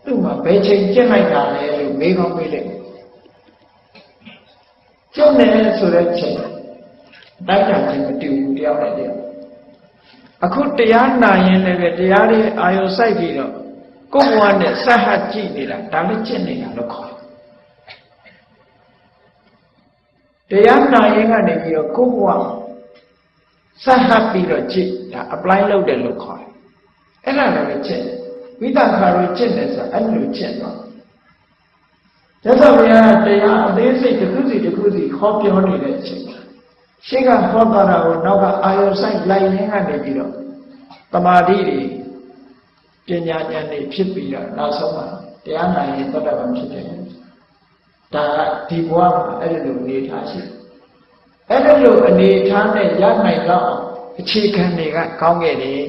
သူ့မှာဘယ်ချိန်ကျင့်လိုက်တာလဲလို့မေးကောင်းမေးလိုက် ကျင့်တယ်ဆိုတဲ့ချိန်တိုက်တာချင်းမတူဘူးတယောက်နဲ့တယောက်အခုတရားနာရင်လည်းပဲတရားတွေအာယုစိုက်ပြီးတော့ကိုယ်ဘဝနဲ့ဆက်ဟကြည့်နေတာဒါလည်းကျင့်နေတာလို့ခေါ်တယ်တရားနာရင်ကနေပြီးတော့ကိုယ်ဘဝဆက်ဟပြီးတော့ကြည့်ဒါ apply လုပ်တယ်လို့ခေါ်တယ်အဲ့ဒါလည်းကျင့်ဝိသခါရကျင့်တယ်ဆိုအဲ့လိုကျင့်တော့ ရသော်ဘုရားတရားအသေးစိတ်တစ်ခုစီတစ်ခုစီခေါ်ပြောနေတဲ့အချိန်ရှေ့ကဟောတာကိုနောက်ကအာယုဆိုင်လိုက်ရင်းကနေပြီးတော့တမာတိတွေပညာဉာဏ်တွေဖြစ်ပြီးတော့နောက်ဆုံးမှာတရားနာရင်သောတာပန်ဖြစ်တယ်ဒါကဒီဘဝမှာအဲ့ဒီလိုအနေထားရှိအဲ့ဒီလိုအနေထားနဲ့ရနိုင်တော့အခြေခံတွေကကောင်းခဲ့တယ်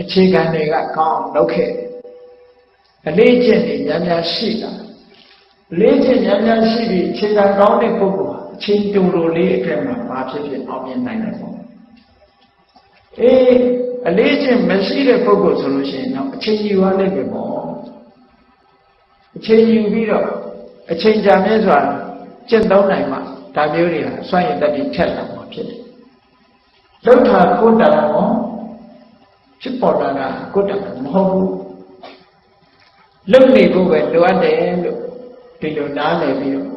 အခြေခံတွေကကောင်းလုပ်ခဲ့ အလေးကျင့်တွေများများရှိတာလေးချက်များများရှိပြီးခြေခံကောင်းတဲ့ပုဂ္ဂိုလ်ဟာအချင်းတူတူလေးအတွက်မှာဘာဖြစ်ဖြစ်အောင်မြင်နိုင်တယ်ပေါ့အေးအလေးချက်မရှိတဲ့ပုဂ္ဂိုလ်ဆိုလို့ရှိရင်တော့အချင်းယူရလိမ့်မယ်ပေါ့အချင်းယူပြီးတော့အချင်းကြာမြဲစွာကျင့်သုံးနိုင်မှဒါမျိုးတွေဟာစွန့်ရင်တတိထက်လာမှာဖြစ်တယ်လှုပ်တာကိုယ်တံရောဖြစ်ပေါ်လာတာကိုယ်တံမဟုတ်ဘူး လှုပ်နေဖို့ပဲလိုအပ်တယ်လို့ဒီလိုနားလည်ပြီးတော့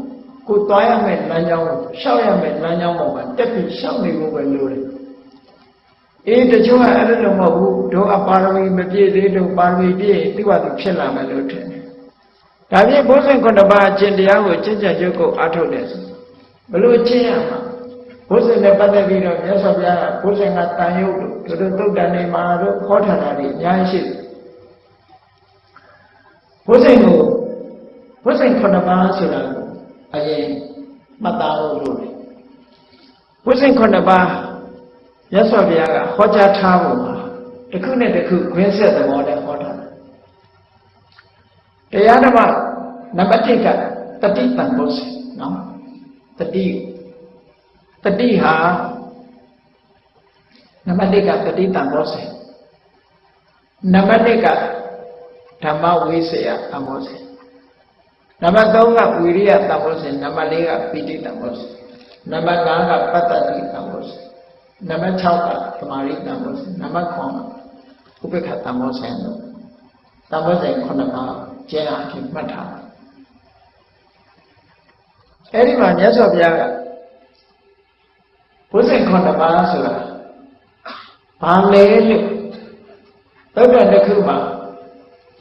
ကိုသွားရမယ့်လမ်းကြောင်းကိုရှောက်ရမယ့်လမ်းကြောင်းပေါ်မှာတက်ပြီးရှောက်နေဖို့ပဲလိုတယ်အေးတချို့ကအဲ့လိုမဟုတ်ဘူးတို့အပါရမီမပြည့်သေးလို့ပါရမီပြည့်သူ့ဘာသူဖြစ်လာမယ်လို့ထင်တယ်ဒါဖြင့်ဘုဇင်ခုနှစ်ပါးအကျင့်တရားကိုကျင့်ကြံကြုတ်ကိုအားထုတ်တယ်ဆိုဘလို့ကျင့်ရမှာဘုဇင်နဲ့ပတ်သက်ပြီးတော့မြတ်စွာဘုရားကဘုဇင်ကတန်ရုပ်တို့တို့သုတ်တန်နေမှာတို့ခေါ်ထားတာတွေအများကြီးရှိတယ် ဘုဇင်ကိုဝိစိတ်ခုနှစ်ပါးဆိုတာအရင်မှတ်သားဖို့လိုတယ်ဝိစိတ်ခုနှစ်ပါးရသော်ဘုရားကဟောကြားထားဖို့မှာတစ်ခုနဲ့တစ်ခုခွင်းဆက်သဘောနဲ့ဟောထားတယ်တရားဓမ္မနံပါတ်1ကတတိတန်ဖို့စေနော်တတိတတိဟာနံပါတ်1ကတတိတန်ဖို့စေနံပါတ်1က ဓမ္မဝိစေယတမောစေနံပါတ်3ကဝိရိယတမောစေနံပါတ်4ကပိဋိတမောစေနံပါတ်5ကပတ္တတိတမောစေနံပါတ်6ကသမာဓိတမောစေနံပါတ်9ကဥပေက္ခတမောစေတို့တမောစေ9ပါးကျင့်အားဖြင့်မှတ်ထားအဲ့ဒီမှာမြတ်စွာဘုရားကဘုဇင်9ပါးဆိုတာဘာလဲလို့သုတ္တန်တစ်ခုမှာ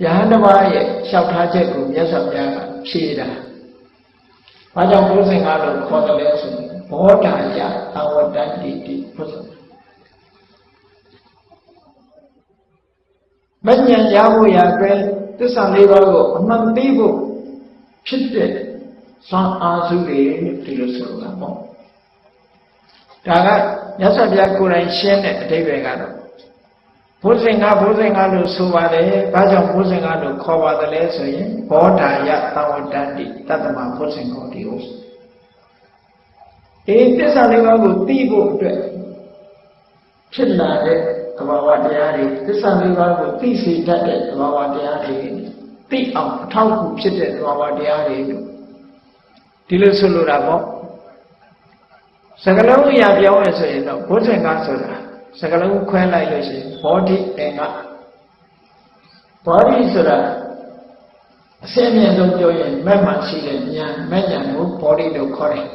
ယဟန်တစ်ပါးရဲ့လျှောက်ထားချက်ကိုမြတ်စွာဘုရားကဖြေတာ။ဘာကြောင့်ဘုဇင်ကားလို့ခေါ်တယ်လဲဆိုရင်ဘောဓာယအဝတ္တတိတိဘုဇင်မဉ္ဇဉ်ရဖို့ရအတွက်သစ္စာလေးပါးကိုအမှန်သိဖို့ဖြစ်တဲ့စွမ်းအားစုတွေဒီလိုဆိုတာပေါ့။ဒါကမြတ်စွာဘုရားကိုယ်တိုင်ရှင်းတဲ့အဓိပ္ပာယ်ကတော့ ဘုဇင်္ဂဘုဇင်္ဂလို့ဆိုပါတယ်။ဘာကြောင့်ဘုဇင်္ဂလို့ခေါ်ပါတယ်လဲဆိုရင်ဘောဓာယသဝတ္တတိတတ္တမဘုဇင်္ဂောတိဟုတ်အေးသစ္စာလေးပါးကိုသိဖို့အတွက်ဖြစ်လာတဲ့သဘာဝတရားတွေသစ္စာလေးပါးကိုသိစေတတ်တဲ့သဘာဝတရားတွေသိအောင်အထောက်အကူဖြစ်တဲ့သဘာဝတရားတွေလို့ဒီလိုဆိုလိုတာပေါ့စကလုံးအရာပြောင်းရဆိုရင်တော့ဘုဇင်္ဂဆိုတာ စကလုံးခွဲလိုက်လို့ရှိရင်ဘောဓိအင်္ဂဘောဓိဆိုတာအစင်းမြင့်ဆုံးပြောရင်မက်မှရှိတဲ့ဉာဏ်မဲ့ဉာဏ်ကိုဘောဓိလို့ခေါ်တယ်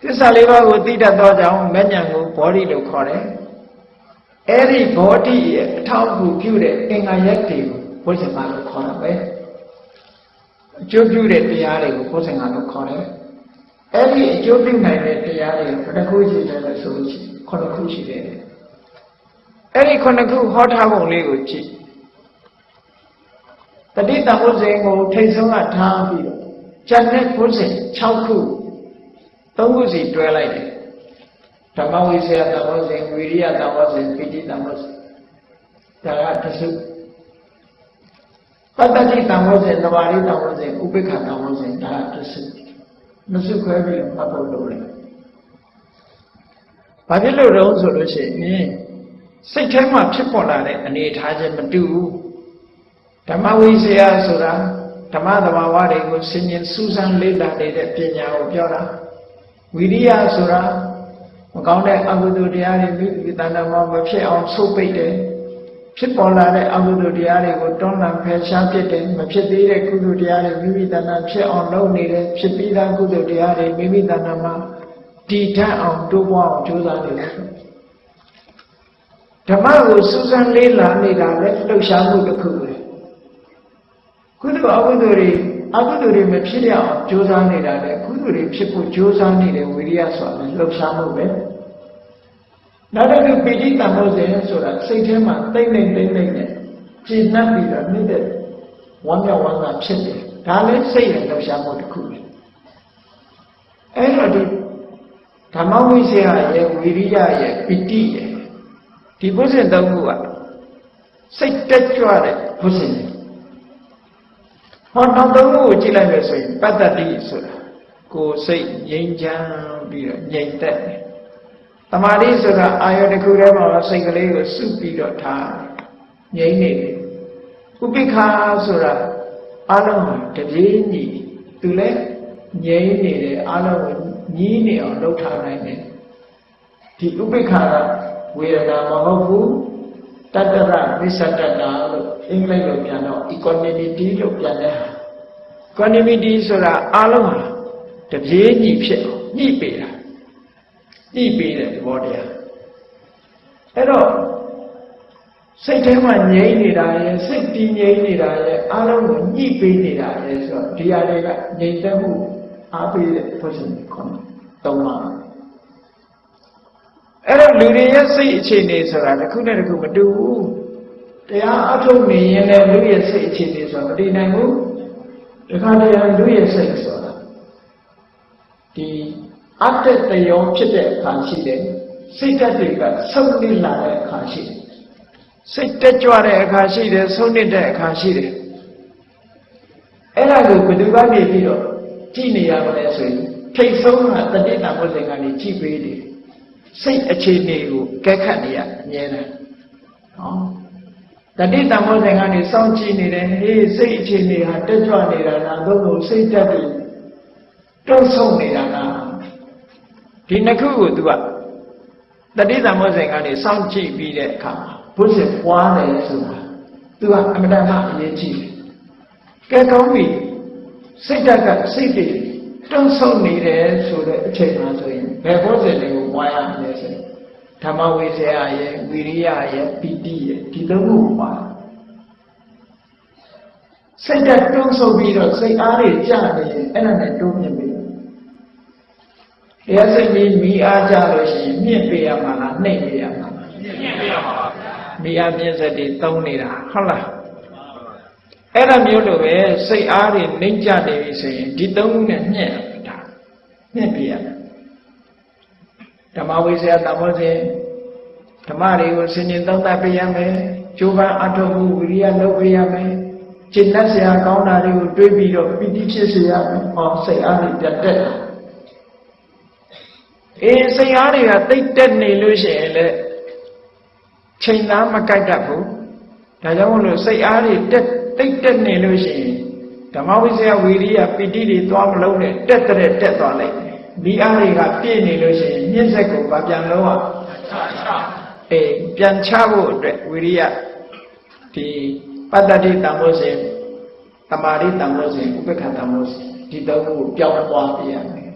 သစ္စာလေးပါးကိုသိတတ်သောကြောင့်မဲ့ဉာဏ်ကိုဘောဓိလို့ခေါ်တယ်အဲ့ဒီဘောဓိရဲ့အထောက်အကူပြုတဲ့အင်္ဂါရက်တွေကိုဘုဇင်္ဂလို့ခေါ်တာပဲအကျိုးပြုတဲ့တရားတွေကိုဘုဇင်္ဂလို့ခေါ်တယ်အဲ့ဒီအကျိုးပြုနိုင်တဲ့တရားတွေဘယ်နှခုရှိတယ်လဲဆိုလို့ရှိရင် ခုနှစ်ခုရှိတယ်အဲ့ဒီခုနှစ်ခုဟောထားပုံလေးကိုကြည့်တတိတဘုဇင်ကိုထိတ်ဆုံးကထားပြီးတော့ကျန်တဲ့ဘုဇင်6ခု3ခုစီတွဲလိုက်တယ်ဓမ္မဝိစေယတဘောဇင်ဝိရိယတဘောဇင်ပိဋိတဘောဇင်ဒါကတစုပတ္တတိတဘောဇင်သမာဓိတဘောဇင်ဥပိ္ပခတဘောဇင်ဒါကတစုမစုခွဲပြီးတော့မှတ်ဖို့လုပ်လိုက် ဘာဖြစ်လို့တော့ဆိုလို့ရှိရင်စိတ်ထဲမှာဖြစ်ပေါ်လာတဲ့အနေအထားချင်းမတူဘူးဓမ္မဝိဇ္ဇာဆိုတာဓမ္မသဘာဝတွေကိုဆင်ញင်စူးစမ်းလေ့လာနေတဲ့ပညာကိုပြောတာဝိရိယဆိုတာမကောင်းတဲ့အကုသိုလ်တရားတွေမိမိတဏ္ဍာမှာမဖြစ်အောင်ဆုတ်ပိတ်တယ်ဖြစ်ပေါ်လာတဲ့အကုသိုလ်တရားတွေကိုတွန်းလှန်ဖယ်ရှားပစ်တယ်မဖြစ်သေးတဲ့ကုသိုလ်တရားတွေမိမိတဏ္ဍာဖြစ်အောင်လုပ်နေတယ်ဖြစ်ပြီးသားကုသိုလ်တရားတွေမိမိတဏ္ဍာမှာ တည်ထအောင်တိုးပွားအောင်ကြိုးစားနေတယ်ဓမ္မကိုစူးစမ်းလေးလာနေတာလည်းလှုပ်ရှားမှုတစ်ခုပဲကုသိုလ်အကုသိုလ်တွေအကုသိုလ်တွေမဖြစ်ရအောင်ကြိုးစားနေတာလည်းကုသိုလ်တွေဖြစ်ဖို့ကြိုးစားနေတဲ့ဝိရိယဆိုတာလည်းလှုပ်ရှားမှုပဲနောက်တစ်ခုပိဋိတံမောဇဉ်ဆိုတာစိတ်ထဲမှာတိတ်နေတိတ်နေနဲ့ကျဉ်နှံ့ပြီးတော့နေတဲ့ဝမ်းမြောက်ဝမ်းသာဖြစ်တယ်ဒါလည်းစိတ်ရဲ့လှုပ်ရှားမှုတစ်ခုပဲအဲ့တော့ဒီ ဓမ္မဝိဇ္ဇာရဲ့ဝိရိယရဲ့ပိဋိရဲ့ဒီဘုဇင်သုံးခုကစိတ်တက်ကြွတဲ့ဘုဇင်တွေဟောနောက်သုံးခုကိုကြည့်လိုက်လို့ဆိုရင်ပတ္တတိဆိုတာကိုယ်စိတ်ငြိမ်းချမ်းပြီးတော့ငြိမ်သက်တယ်တမာတိဆိုတာအာယုတစ်ခုတည်းမှာစိတ်ကလေးကိုစုပြီးတော့ထားငြိမ်နေတယ်ဥပိ္ပခာဆိုတာအလုံးဟာတပြေးညီသူလည်းငြိမ်နေတယ်အလုံးကို ညီးနေအောင်လုပ်ထားနိုင်တယ်ဒီဥပိ္ပခာကဝေဒနာမဟုတ်ဘူးတတ္တရဝိသတ္တတာလို့အင်္ဂလိပ်လိုပြန်တော့ equanimity လို့ပြန်တဲ့ဟာ equanimity ဆိုတာအလုံးဟာတပြေးညီဖြစ်အောင်ညှိပေးတာညှိပေးတဲ့သဘောတရားအဲ့တော့စိတ်ထဲမှာငြိမ့်နေတာရဲ့စိတ်တည်ငြိမ်နေတာရဲ့အလုံးကိုညှိပေးနေတာရဲ့ဆိုတော့ဒီဟာတွေကငြိမ်သက်မှုအားပေးတဲ့ပုရှင်ခေါ် သုံးပါအဲ့တော့လူတွေရဲ့စိတ်အခြေအနေဆိုတာတစ်ခုနဲ့တစ်ခုမတူဘူးတရားအထုတ်နေရင်လည်းလူရဲ့စိတ်အခြေအနေဆိုတာမတည်နိုင်ဘူးတခါတည်းလူရဲ့စိတ်ဆိုတာဒီအတ္တတယောဖြစ်တဲ့အခါရှိတယ်စိတ်ဓာတ်တွေကဆုံးနေလာတဲ့အခါရှိတယ်စိတ်တက်ကြွတဲ့အခါရှိတယ်ဆုံးနေတဲ့အခါရှိတယ်အဲ့ဒါကိုဘယ်သူကနေပြီးတော့ကြည့်နေရမလဲဆိုရင် ထိတ်ဆုံးကတတိတဘုဇင်ကနေကြည့်ပေးတယ်စိတ်အခြေအနေကိုကဲခတ်နေရအမြဲတမ်းနော်တတိတမောဇဉ်ကနေစောင့်ကြည့်နေတယ်ဟေးစိတ်အခြေအနေဟာတက်ကြွနေတာလားသို့မဟုတ်စိတ်တက်ပြီးတုံ့ဆုံနေတာလားဒီနှစ်ခုကို तू ကတတိတမောဇဉ်ကနေစောင့်ကြည့်ပြီးတဲ့အခါဘုဇင်ပွားတယ်ဆိုတာ तू ကအမတန်မှအရေးကြီးတယ်ကဲကောင်းပြီစိတ်တက်ကစိတ်တွေ တုံ့ဆုံနေတယ်ဆိုတဲ့အချိန်မှာဆိုရင်ဘယ်ဘုဇင်တွေကိုပွားရမလဲဆိုရင်ဓမ္မဝိဇ္ဇာရဲ့ဝိရိယရဲ့ပီတိရဲ့ဒီသုံးခုပါစိတ်ဓာတ်တွန်းဆုပ်ပြီးတော့စိတ်အားတွေကျနေရင်အဲ့ဒါနဲ့တွန်းမြင့်ပြီတရားစိတ်ကြီးမိအားကြလို့ရှိရင်မြင့်ပေးရမှာလားနှိမ့်ပေးရမှာလားမြင့်ပေးရမှာပါမိအားမြင့်စက်တွေသုံးနေတာဟုတ်လား အဲ့ဒါမျိုးလိုပဲစိတ်အားတွေနှိမ့်ကြနေပြီဆိုရင်ဒီသုံးခုနဲ့မြင့်တာမြင့်ပေးရမယ်ဓမ္မဝိဇ္ဇာတမောစေဓမ္မတွေကိုဆင်ញင်သုံးသပ်ပေးရမယ်ကျိုးပန်းအထောက်မှုဝိရိယလုပ်ပေးရမယ်ကျင့်တတ်စရာကောင်းတာတွေကိုတွေးပြီးတော့ပိဋိဖြစ်စေရမယ်ဟောစိတ်အားတွေတက်တက်အေးစိတ်အားတွေကတိတ်တက်နေလို့ရှိရင်လေချိန်သားမကိုက်တတ်ဘူးဒါကြောင့်မလို့စိတ်အားတွေတက် တိတ်တက်နေလို့ရှိရင်ဓမ္မဝိဇ္ဇာဝိရိယပိဋိတွေသွားမလုံးနဲ့တက်တဲ့တက်သွားလိုက်ဒီအားတွေကပြည့်နေလို့ရှိရင်မြင့်ဆက်ကိုဗပြန်လုံးအောင်အေးပြန်ချဖို့အတွက်ဝိရိယဒီပတ္တတိတံမိုးစဉ်တမာရိတံမိုးစဉ်ဥပ္ပခတံမိုးစဉ်ဒီသုံးခုကိုပြောင်းသွားပြရမယ်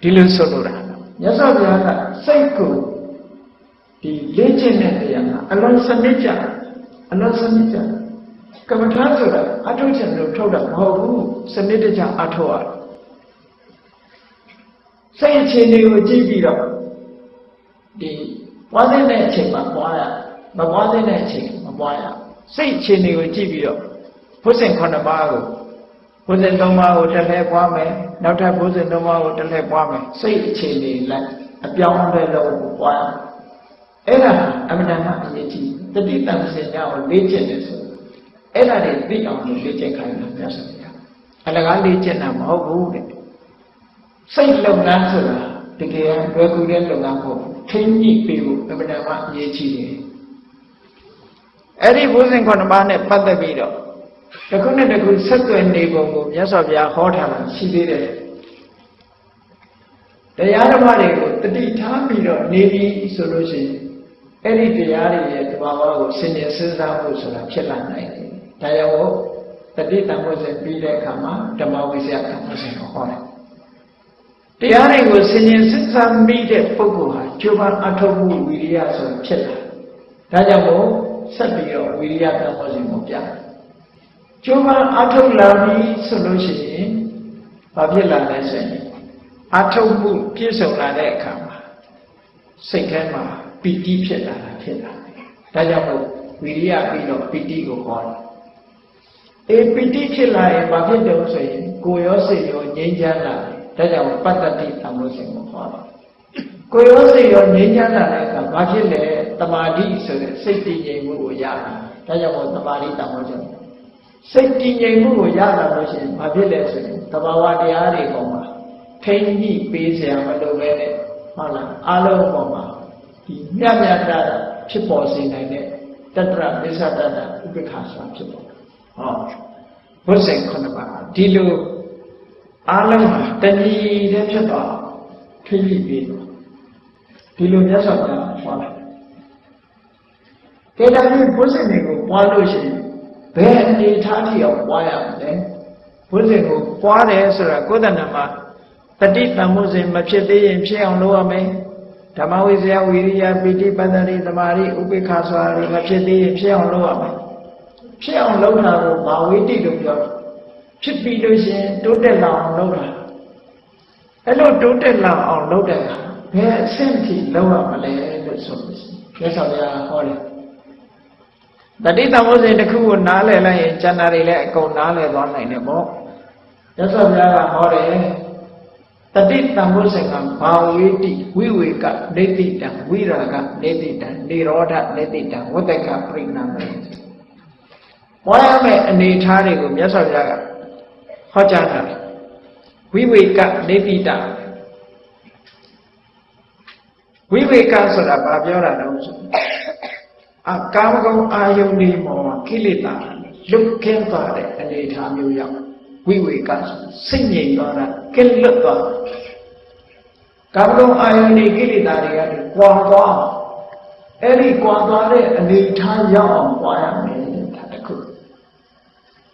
ဒီလိုဆိုလိုတာမြတ်စွာဘုရားကစိတ်ကိုဒီလေ့ကျင့်တဲ့တရားကအလွန်စနစ်ကြ အလွန်စနစ်ကြကမ္မထာဆိုတာအထုတ်ချင်လို့ထုတ်တာမဟုတ်ဘူးစနစ်တကျအထုတ်ရတယ်စိတ်အခြေအနေကိုကြည့်ပြီးတော့ဒီပွားတဲ့အချိန်မှာပွားရမပွားတဲ့အချိန်မပွားရစိတ်အခြေအနေကိုကြည့်ပြီးတော့ဘုဇင်9ပါးကိုဘုဇင်3ပါးကိုတစ်လဲပွားမယ်နောက်ထပ်ဘုဇင်3ပါးကိုတစ်လဲပွားမယ်စိတ်အခြေအနေလိုက်အပြောင်းအလဲလုပ်ပွားရ အဲ့ဒါအမှန်တမ်းအရေးကြီးတတိတံစင်ညာကိုလေ့ကျင့်တယ်ဆိုအဲ့ဒါတွေသိအောင်လေ့ကျင့်ခိုင်းတာမြတ်စွာဘုရားအလကားလေ့ကျင့်တာမဟုတ်ဘူးတဲ့စိတ်လုပ်ငန်းဆိုတာတကယ်လွယ်ကူတဲ့လုပ်ငန်းကိုထိမ့်ညှိပေးဖို့အမှန်တမ်းအရေးကြီးတယ်အဲ့ဒီဘုဇင်ခုနှစ်ပါးနဲ့ပတ်သက်ပြီးတော့တစ်ခုနဲ့တစ်ခုဆက်သွယ်နေပုံကိုမြတ်စွာဘုရားဟောထားတာရှိသေးတယ်တရားဓမ္မတွေကိုတတိထားပြီးတော့နေပြီဆိုလို့ရှိရင် အဲ့ဒီတရားတွေရဲ့တဘာဝကိုဆင်ញင်စဉ်းစားဖို့ဆိုတာဖြစ်လာနိုင်တယ်။ဒါကြောင့်တတိတံဝဇ္ဇပြီးတဲ့အခါမှာဓမ္မဝိဇ္ဇာကံဝဇ္ဇကိုဟောတယ်။တရားတွေကိုဆင်ញင်စဉ်းစားမိတဲ့ပုဂ္ဂိုလ်ဟာကျိုးပန်းအထောက်မှုဝိရိယဆိုတာဖြစ်လာ။ဒါကြောင့်မို့ဆက်ပြီးတော့ဝိရိယကံဝဇ္ဇကိုပြတယ်။ကျိုးပန်းအထောက်လာပြီဆိုလို့ရှိရင်ဘာဖြစ်လာလဲဆိုရင်အထောက်မှုပြည့်စုံလာတဲ့အခါမှာစိတ်ထဲမှာ ပီတိဖြစ်လာတာဖြစ်လာဒါကြောင့်မို့ဝီရိယပြီးတော့ပီတိကိုခေါ်တယ်အေပီတိဖြစ်လာရင်ဘာဖြစ်တယ်ဆိုရင်ကိုယ်ရောစိတ်ရောငြိမ်းချမ်းလာတယ်ဒါကြောင့်ပတ္တတိသံဃောရှင်ကိုခေါ်တယ်ကိုယ်ရောစိတ်ရောငြိမ်းချမ်းလာတဲ့အခါဘာဖြစ်လဲတမာတိဆိုတဲ့စိတ်တည်ငြိမ်မှုကိုရတာဒါကြောင့်မို့တမာတိသံဃောရှင်စိတ်တည်ငြိမ်မှုကိုရလာလို့ရှိရင်ဘာဖြစ်လဲဆိုရင်တဘာဝတရားတွေပေါ်မှာထိမ့်ညှိပေးစရာမလိုပဲနဲ့ဟုတ်လားအလုံးပေါ်မှာ ဒီမြတ်မြတ်တာဖြစ်ပေါ်စေနိုင်တဲ့တတ္တရမစ္ဆတတ္တဥပ္ပခါဆိုတာဖြစ်ပေါ်တယ်ဟောဘုဇင်ခုနှစ်ပါးဒီလိုအလုံးဟာတဏှီတဲ့ဖြစ်သွားထွေးပြီးပြီးတော့ဒီလိုမြတ်စွာဘုရားဟောတာကဲဒါဖြင့်ဘုဇင်တွေကိုပွားလို့ရှိရင်ဘယ်အနေထားထိအောင်ပွားရမလဲဘုဇင်ကိုပွားတယ်ဆိုတာကိုယ်တဏ္ဍမှာတတိတံမှုစဉ်မဖြစ်သေးရင်ဖြစ်အောင်လုပ်ရမယ် ဓမ္မဝိဇ္ဇာဝိရိယပိဋိပတ္တိသမာဓိဥပိ္ပခာစွာတွေမဖြစ်သေးရင်ဖြစ်အောင်လုပ်ရမယ်ဖြစ်အောင်လုပ်တာကိုဘာဝိတိလို့ပြောတယ်ဖြစ်ပြီးလို့ရှိရင်တိုးတက်လာအောင်လုပ်တာအဲ့လိုတိုးတက်လာအောင်လုပ်တဲ့အခါဘယ်အဆင့်ထိလုပ်ရမလဲလို့ဆိုလို့ရှိရင်မြတ်စွာဘုရားဟောတယ်တတိတမောစဉ်တစ်ခုကိုနားလည်လိုက်ရင်ကျန်တာတွေလည်းအကုန်နားလည်သွားနိုင်တယ်ပေါ့မြတ်စွာဘုရားကဟောတယ် တတိတံဘုဇင်ကဘာဝေတိဝိဝေကနေတိတံဝိရာကနေတိတံနေရောဓနေတိတံဝတ္တကပြိဏမေပွားရမယ့်အနေထားတွေကိုမြတ်စွာဘုရားကဟောကြားတာဝိဝေကနေတိတံဝိဝေကဆိုတာဘာပြောတာလဲဆိုအကာမဂုဏ်အာယုန်ဒီမောကိလေသာလွတ်ကင်းသွားတဲ့အနေအထားမျိုးရောက်ဝိဝေကစိတ်ငြိမ်သွားတာ ကင်းလွတ်သွားကာမဂုဏ်အာယုန်ဒီကိလေသာတွေကကွာသွားအဲ့ဒီကွာသွားတဲ့အနေအထားရောက်အောင်ပွားရမယ်ဒါတခု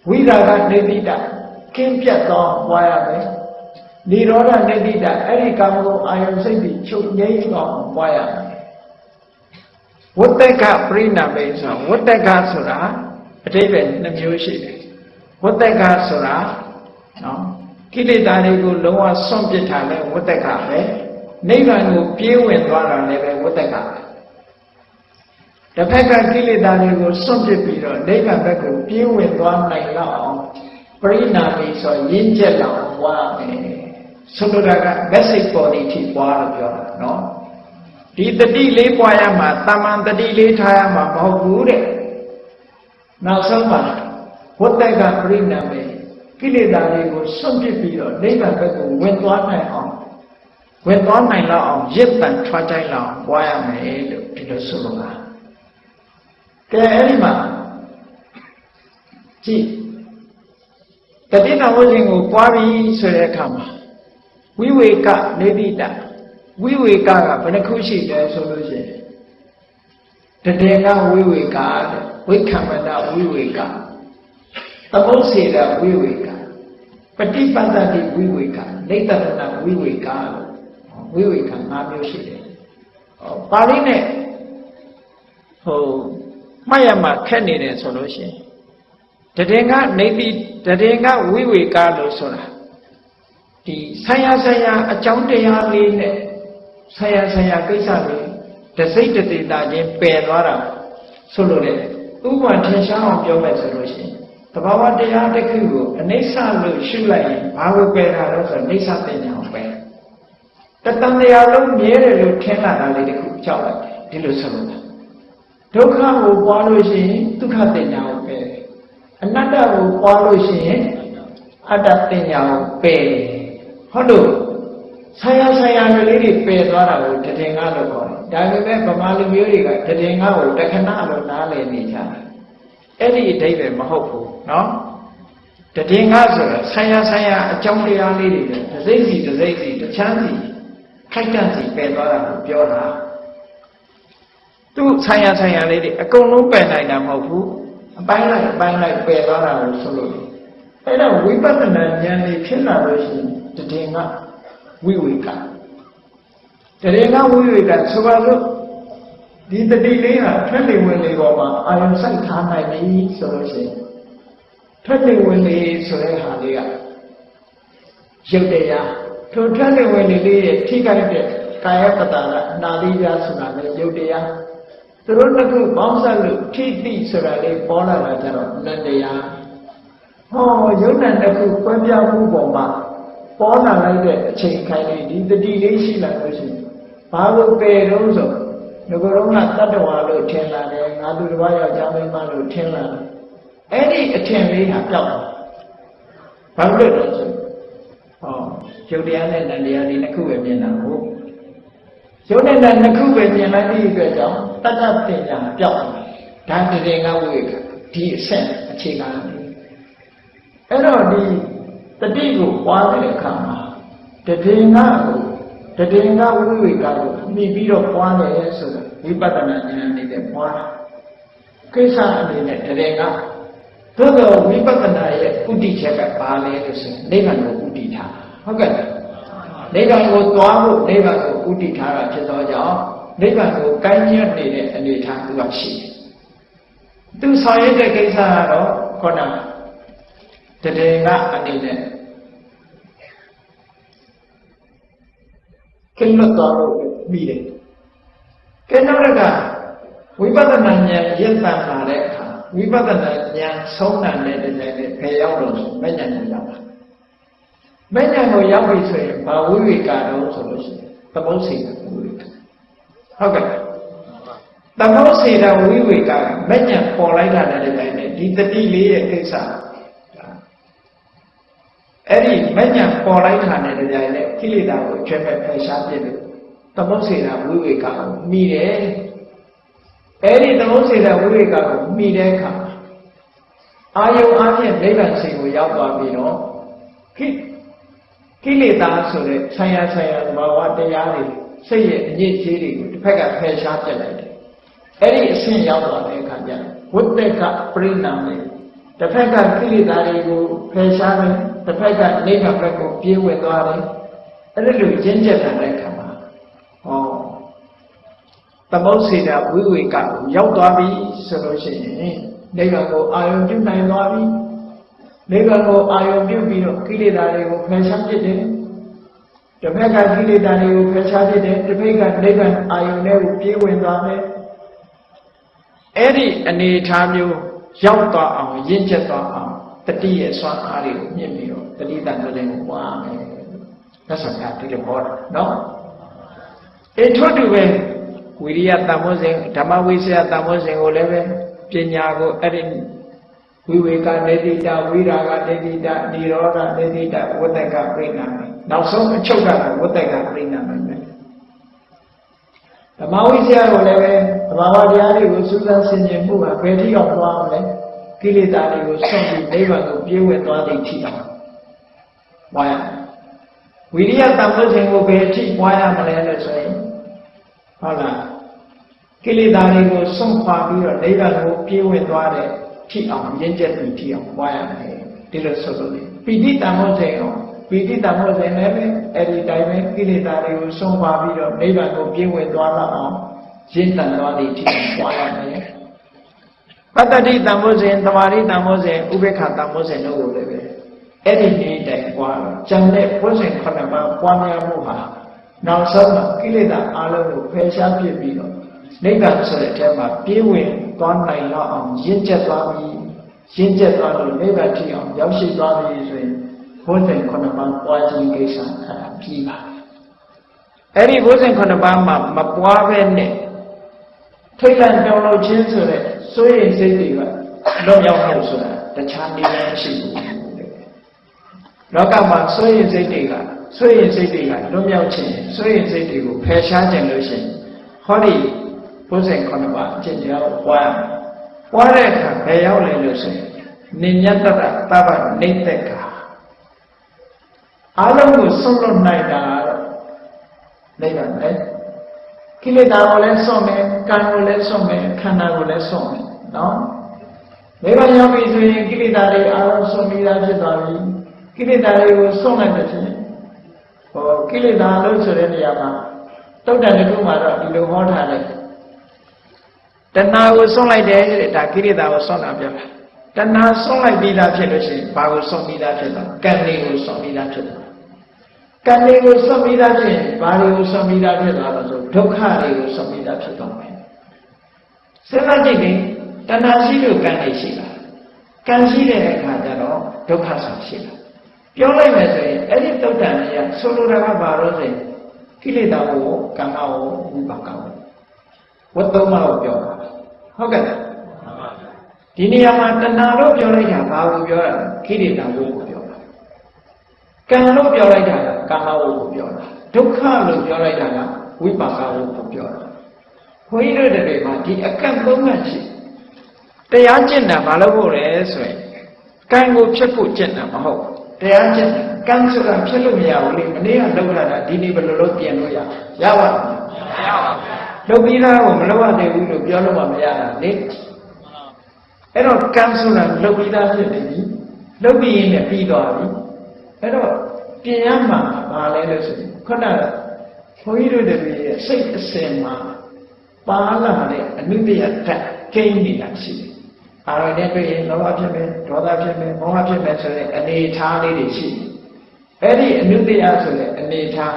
ဝိရာဂနေတိတကင်းပြတ်သောပွားရမယ်និရောဓနေတိတအဲ့ဒီကာမဂုဏ်အာယုန်စိတ်တွေချုပ်ငြိမ်းအောင်ပွားရမယ်ဝတ္တကပရိနာမေဆိုဝတ္တကဆိုတာအတိပ္ပယ်နှမျိုးရှိတယ်ဝတ္တကဆိုတာနော် ကိလေသာတွေကိုလုံးဝဆွန့်ပစ်ထားလဲဝတ္တကပဲနိဗ္ဗာန်ကိုပြေးဝင်သွားတာလည်းပဲဝတ္တကပဲတစ်ဖက်ကကိလေသာတွေကိုစွန့်ပစ်ပြီးတော့နိဗ္ဗာန်ဘက်ကိုပြေးဝင်သွားနိုင်လောက်အောင်ပရိနာမိဆိုရင်းချက်လောက်ပွားမယ်သုတ္တရာက message ပေါ်နေထိပွားလို့ပြောတာနော်ဒီတတိလေးပွားရမှာတာမန်တတိလေးထားရမှာမဟုတ်ဘူးတဲ့နောက်ဆုံးမှာဝတ္တကပရိနာမိ ကိလေသာတွေကိုစွန့်ပစ်ပြီးတော့နိဗ္ဗာန်ဘက်ကိုဝင်သွားနိုင်အောင်ဝင်သွားနိုင်လောက်အောင်ရစ်တန်ထွားတိုင်းလောက်ပွားရမယ်လို့ဒီလိုဆိုလိုတာကဲအဲ့ဒီမှာကြည့်တတိနာဝိဇ္ဇင်ကိုပွားပြီးဆိုတဲ့အခါမှာဝိဝေကနေတိတဝိဝေကကဘယ်နှခုရှိလဲဆိုလို့ရှိရင်တတေကဝိဝေကတဲ့ဝိခံမတဝိဝေက သမုစေတဝိဝေကပฏิပတ္တိဝိဝေကနေတတနာဝိဝေကလို့ဝိဝေက၅မျိုးရှိတယ်ဟောပါဠိနဲ့ဟိုမှတ်ရမှာခက်နေတယ်ဆိုလို့ရှိရင်တည်ကနေတိတည်ကဝိဝေကလို့ဆိုတာဒီဆံရဆံရအကြောင်းတရားလေးနဲ့ဆံရဆံရကိစ္စလေးတစိတ်တသေးတာချင်းပယ်သွားတာဆိုလို့လေဥပမာထင်ရှားအောင်ပြောမယ်ဆိုလို့ရှိရင် တဘာဝတရားတစ်ခုကိုအနိစ္စလို့ရှုလိုက်ရင်ဘာကိုပယ်တာလဲဆိုတော့အိဋ္ဌပညာကိုပယ်တတန်တရားလုံးမြဲတယ်လို့ထင်လာတာလေးတစ်ခုကြောက်လိုက်တယ်ဒီလိုဆိုလို့ဒုက္ခကိုပွားလို့ရှိရင်ဒုက္ခတင်ညာကိုပယ်တယ်အနတ္တကိုပွားလို့ရှိရင်အတ္တတင်ညာကိုပယ်တယ်ဟုတ်လို့ဆရာဆရာလေးတွေပယ်သွားတာကိုတည်ငါလို့ခေါ်တယ်ဒါပေမဲ့ဗမာလူမျိုးတွေကတည်ငါကိုတခဏလို့နားလည်နေကြတယ် အဲ့ဒီအဓိပ္ပာယ်မဟုတ်ဘူးနော်တည်ငါဆိုတာဆံရဆံရအကြောင်းတရားလေးတွေတစိမ့်စီတစိမ့်စီတချမ်းစီခိုက်တန့်စီပယ်သွားတာကိုပြောတာသူဆံရဆံရလေးတွေအကုန်လုံးပယ်နိုင်တာမဟုတ်ဘူးအပိုင်းလိုက်အပိုင်းလိုက်ပယ်သွားတာကိုဆိုလို့အဲ့တော့ဝိပဿနာဉာဏ်လေးဖြစ်လာလို့ရှိရင်တည်ငါဝိဝေကတည်ငါဝိဝေကဆိုပါလို့ ဒီတတိလေးဟာထွက်နေဝင်လေပေါ်မှာအာယုံစိုက်ထားနိုင်ပြီဆိုလို့ရှိရင်ထွက်နေဝင်လေဆိုတဲ့ဟာလေးကရုပ်တရားထိုထွက်နေဝင်လေလေးရဲ့ထိခိုက်တဲ့ကာယပတ္တာကအနာတိယဆိုတာလည်းရုပ်တရားသူတို့တစ်ခုပေါင်းစပ်လို့ထိတိဆိုတာလေးပေါ်လာတာကြတော့နတ်တရားဟောယုံနဲ့တစ်ခုကွဲပြားမှုပေါ်မှာပေါ်လာလိုက်တဲ့အချိန်ခိုင်းလေးဒီတတိလေးရှိလာလို့ရှိရင်ဘာလို့ပယ်တော့ဆို ငကိုယ်တော့ကတတ္တဝါလို့ထင်လာတယ်ငါသူတစ်ပါးယောက်ျားမိန်းမလို့ထင်လာတယ်အဲ့ဒီအထင်လေးဟာပျောက်သွားဘာလို့လဲဆိုဟောယုတ်တရားနဲ့နန္တရားဒီနှစ်ခုပဲမြင်တာဟုတ်ယုတ်နဲ့နနှစ်ခုပဲမြင်လိုက်ပြီးအတွက်ကြောင့်တတ္တပညာပျောက်သွားဒါတည်ငါဝိကဒီအဆင့်အခြေခံအဲ့တော့ဒီတတိကိုပွားတဲ့အခါမှာတတိငါကိုတတိငါဝိဝေကကိုမိပြီးတော့ပွားတယ်ဆိုတာ ဝိပဿနာဉာဏ်နဲ့ပွားတာကိစ္စအနေနဲ့တတိငါသို့တော့ဝိပဿနာရဲ့ဥတည်ချက်ကဘာလဲလို့ဆိုရင်နိဗ္ဗာန်ကိုဥတည်ထားဟုတ်ကဲ့နိဗ္ဗာန်ကိုသွားဖို့နိဗ္ဗာန်ကိုဥတည်ထားတာဖြစ်သောကြောင့်နိဗ္ဗာန်ကိုကိုင်းညွတ်နေတဲ့အနေအထားသူကရှိတယ်သူဆောင်ရတဲ့ကိစ္စကတော့ခေါဏတတေကအနေနဲ့ကိလွတ်သွားလို့ပြီးတယ် ကဲနောက်တစ်ခါဝိပဿနာဉာဏ်ရင့်တန်လာတဲ့အခါဝိပဿနာဉာဏ်ဆုံးနိုင်တဲ့တည်းနဲ့ဘယ်ရောက်လို့ဆိုမဲ့ဉာဏ်ကိုရောက်တာမဲ့ဉာဏ်ကိုရောက်ပြီဆိုရင်ဘာဝိဝေကတော့ဆိုလို့ရှိရင်သမုတ်စီကဝိဝေကဟုတ်ကဲ့သမုတ်စီကဝိဝေကမဲ့ဉာဏ်ပေါ်လိုက်တာနဲ့တည်းနဲ့ဒီတတိလေးရဲ့ကိစ္စအဲ့ဒီမညံပေါ်လိုက်တာနဲ့တရားနဲ့ကိလေသာကိုကျွဲ့ဖက်ဖယ်ရှားပြစ်လို့ သမုတ်စေတာဝိဝေကကိုမိတယ်အဲ့ဒီသမုတ်စေတဝိဝေကကိုမိတဲ့အခါအာယုံအပြင်နိဗ္ဗာန်စိတ်ကိုရောက်သွားပြီးတော့ခိကိလေသာဆိုတဲ့ဆံရဆံရသဘာဝတရားတွေစိတ်ရဲ့အညစ်အကြေးတွေကိုတစ်ဖက်ကဖယ်ရှားပြလိုက်တယ်အဲ့ဒီအဆင့်ရောက်သွားတဲ့အခါကျဝိတ္တကပရိနာမေတစ်ဖက်ကကိလေသာတွေကိုဖယ်ရှားတယ်တစ်ဖက်ကနိဗ္ဗာန်ဘက်ကိုပြေးဝင်သွားတယ်အဲ့ဒီလိုရင့်ကျက်လာတဲ့အခါမှာဟော သမုတ်စေတာဝိဝေကကိုရောက်သွားပြီဆိုလို့ရှိရင်နိဗ္ဗာန်ကိုအာရုံပြုနိုင်သွားပြီနိဗ္ဗာန်ကိုအာရုံပြုပြီးတော့ကိလေသာတွေကိုဖယ်ရှားပြစ်တယ်တစ်ဖက်ကကိလေသာတွေကိုဖယ်ရှားပြစ်တယ်တစ်ဖက်ကနိဗ္ဗာန်အာရုံနဲ့ကိုပြေးဝင်သွားမယ်အဲ့ဒီအနေအထားမျိုးရောက်သွားအောင်ရင့်ကျက်သွားအောင်တတိရဲ့စွမ်းအားတွေကိုမြင့်ပြီးတော့တတိတန်တဲ့ကိုပွားမယ်သက်ဆောင်တာဒီလိုဟောတာနော်အေထို့တူပဲ ဝိရိယတမ္မောစဉ်ဓမ္မဝိစယတမ္မောစဉ်ကိုလည်းပဲပညာကိုအဲ့ဒီဝိဝေကနေတိတဝိရာဂနေတိတនិရောဓနေတိတဝတ္တကပြိဏမေနောက်ဆုံးအချုပ်ကတော့ဝတ္တကပြိဏမေပဲဓမ္မဝိစယကိုလည်းပဲသဘာဝတရားတွေကိုစူးစမ်းဆင်ခြင်မှုဟာဘယ်ထိအောင်သွားမလဲကိလေသာတွေကိုဆွန့်ပြီးနိဗ္ဗာန်ကိုပြေးဝင်သွားတဲ့အထိအောင်ပွားရဝိရိယတမ္ပစဉ်ကိုဘယ်အထိပွားရမလဲလို့ဆိုရင် ဟုတ်လားကိလေသာတွေကိုဆွန့်ခွာပြီးတော့နိဗ္ဗာန်ကိုပြေးဝင်သွားတဲ့ထိအောင်ရင့်ကျက်ပြီးထိအောင်ပွားရမယ်ဒီလိုဆိုလို့ပိဋိတမ္ပစဉ်ကိုပိဋိတမ္ပစဉ်လည်းပဲအဲ့ဒီတိုင်းပဲကိလေသာတွေကိုဆွန့်ခွာပြီးတော့နိဗ္ဗာန်ကိုပြေးဝင်သွားတော့အောင်ရင့်တန်သွားတဲ့အထိပွားရမယ်ပတ္တတိတမ္မောဇဉ်သမာဓိတမ္မောဇဉ်ဥပေက္ခတမ္မောဇဉ်တို့ကိုလည်းပဲအဲ့ဒီနေ့တိုင်ပွားတော့ကျန်တဲ့ဘုဇဉ်ခုနှစ်ပါးပွားများမှုဟာ နောက်ဆုံးမှာကိလေသာအလုံးကိုဖယ်ရှားပြစ်ပြီးတော့နိဗ္ဗာန်ဆိုတဲ့အထက်မှာပြေးဝင်သွားနိုင်တော့အောင်ရင့်ကျက်သွားပြီးရင့်ကျက်သွားလို့နိဗ္ဗာန်ထိအောင်ရောက်ရှိသွားပြီဆိုရင်ဘုဇဉ်ခုနှစ်ပါးပွားခြင်းကိစ္စအဲ့ဒါပြီးပါအဲ့ဒီဘုဇဉ်ခုနှစ်ပါးမှာမပွားဘဲနဲ့ထိတ်လန့်ကြောက်လို့ခြင်းဆိုတဲ့စိုးရိမ်စိတ်တွေကလွတ်မြောက်ဖို့ဆိုတာတခြားနည်းလမ်းရှိဘူးလောကမှာစိုးရိမ်စိတ်တွေက စိုးရိမ်စိတ်တွေကလွတ်မြောက်ခြင်းစိုးရိမ်စိတ်တွေကိုဖယ်ရှားခြင်းလို့ရှိရင်ဟောဒီဘုဇင်ခုနှစ်ပါးအကျင့်တရားကိုပွားပွားတဲ့အခါဘယ်ရောက်လဲလို့ဆိုရင်နိညတတသဗ္ဗနေတ္တကအာလုံးကိုဆုံးလွတ်နိုင်တာတော့နိဗ္ဗာန်ပဲကိလေသာကိုလည်းစွန့်မယ်ကံကိုလည်းစွန့်မယ်ခန္ဓာကိုလည်းစွန့်မယ်နော်နိဗ္ဗာန်ရောက်ပြီဆိုရင်ကိလေသာတွေအားလုံးစွန့်ပြီးသားဖြစ်သွားပြီကိလေသာတွေကိုစွန့်လိုက်တဲ့ဖြင့် ဟောကိလေသာလို့ဆိုတဲ့နေရာမှာတုတ်တန်တစ်ခုမှာတော့ဒီလိုဟောထားလိုက်တဏှာကိုစွန့်လိုက်တယ်တဲ့ဒါကိလေသာကိုစွန့်တာပြောတာတဏှာစွန့်လိုက်ပြီးသားဖြစ်လို့ရှိရင်ဘာကိုစွန့်ပြီးသားဖြစ်သွားကံတွေကိုစွန့်ပြီးသားဖြစ်သွားကံတွေကိုဆွတ်ပြီးသားဖြစ်ရင်ဘာတွေကိုဆွတ်ပြီးသားဖြစ်သွားလို့ဆိုဒုက္ခတွေကိုဆွတ်ပြီးသားဖြစ်သွားမယ်စဉ်းစားကြည့်ရင်တဏှာရှိလို့ကံတွေရှိတာကံရှိတဲ့အခါကျတော့ဒုက္ခဆံရှိတာ ပြောလိုက်မယ်ဆိုရင်အဲ့ဒီတုတ်တန်တွေကဆိုလိုတာကဘာလို့ဆိုရင်ကိလေသာကိုကံကောဝိပါကောဝတ်သုံးမလို့ပြောတာဟုတ်ကဲ့ဒီနေရာမှာတဏှာလို့ပြောလိုက်တာဘာကိုပြောတာကိလေသာကိုပြောတာကံလို့ပြောလိုက်တာကကာမဝုကိုပြောတာဒုက္ခလို့ပြောလိုက်တာကဝိပါကဝုကိုပြောတာခွန်ကြီးတို့တွေမှာဒီအကန့်သုံးကရှိတရားကျင့်တာဘာလို့ဖို့လဲဆိုရင်ကံကိုဖြစ်ဖို့ကျင့်တာမဟုတ် တရားကျင့်ကံဆိုတာဖြစ်လို့မရဘူးလေမနေ့ကလောက်လာတာဒီနေ့ဘယ်လိုလုပ်ပြင်လို့ရရပါ့မရပါဘူးလုပ်ပြီးသားကိုမလုပ်ရသေးဘူးလို့ပြောလို့မှမရတာလေအဲ့တော့ကံဆိုတာလုပ်ပြီးသားဖြစ်နေပြီလုပ်ပြီးရင်လည်းပြီးသွားပြီအဲ့တော့ပြင်ရမှာဘာလဲလို့ဆိုရင်ခုနကဘုန်းကြီးတို့တွေရဲ့စိတ်အစဉ်မှာပါလာတဲ့အနုတ္တရဓာတ်ကိန်းနေတာရှိတယ်။ အာရုံနဲ့တွေ့ရင်လောဘဖြစ်မယ်ဒေါသဖြစ်မယ်မောဟဖြစ်မယ်ဆိုတဲ့အနေထားလေးတွေရှိတယ်။အဲ့ဒီအနုတ္တရဆိုတဲ့အနေထား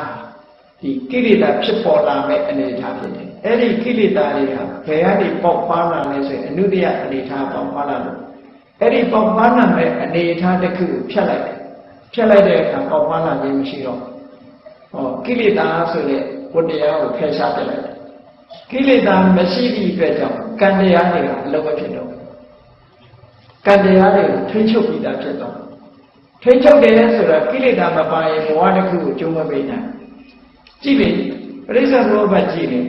ဒီကိလေသာဖြစ်ပေါ်လာမဲ့အနေထားဖြစ်တယ်။အဲ့ဒီကိလေသာတွေဟာဘယ်ကနေပေါက်ဖွားလာလဲဆိုရင်အနုတ္တရအနေထားပေါက်ဖွားလာလို့အဲ့ဒီပေါက်ဖွားလာမဲ့အနေထားတစ်ခုကိုဖြတ်လိုက်တယ်ဖြတ်လိုက်တဲ့အခါပေါက်ဖွားလာခြင်းမရှိတော့ဟောကိလေသာဆိုတဲ့ဝတ္တရားကိုဖယ်ရှားပြလိုက်တယ်ကိလေသာမရှိသည့်အတွက်ကြောင့်ကံတရားတွေကအလုံးမဖြစ်တော့ ကံတရားတွေကိုထိ ंछ ုပ်ပြီးသားဖြစ်တော့ထိ ंछ ုပ်တယ်ဆိုတော့ကိလေသာမပါရင်ဘဝတစ်ခုကိုကျုံးမပေးနိုင်ကြည့်ပြီပရိစ္ဆေသမုပ္ပါကြည့်နေ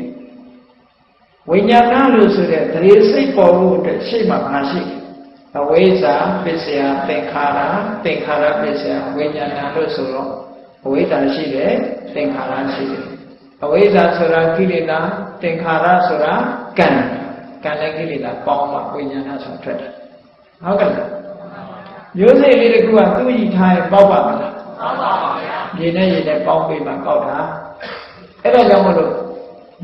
ဝိညာဏလို့ဆိုတဲ့တရေစိတ်ပေါ်ဖို့အတွက်ရှေ့မှာငါရှိတယ်အဝိဇ္ဇာပစ္စယသင်္ခါရသင်္ခါရပစ္စယဝိညာဏလို့ဆိုတော့အဝိဇ္ဇာရှိတယ်သင်္ခါရရှိတယ်အဝိဇ္ဇာဆိုတာကိလေသာသင်္ခါရဆိုတာကံကံနဲ့ကိလေသာပေါင်းမှဝိညာဏဆိုတာထွက်တယ် ဟုတ်ကဲ့မျိုးစိတ်လေးတခုကသူ့ဤထားရင်ပေါက်ပါမလားပေါက်ပါပါဗျာမြေနဲ့ရေနဲ့ပေါင်းပြီးမှပေါက်တာအဲ့ဒါကြောင့်မလို့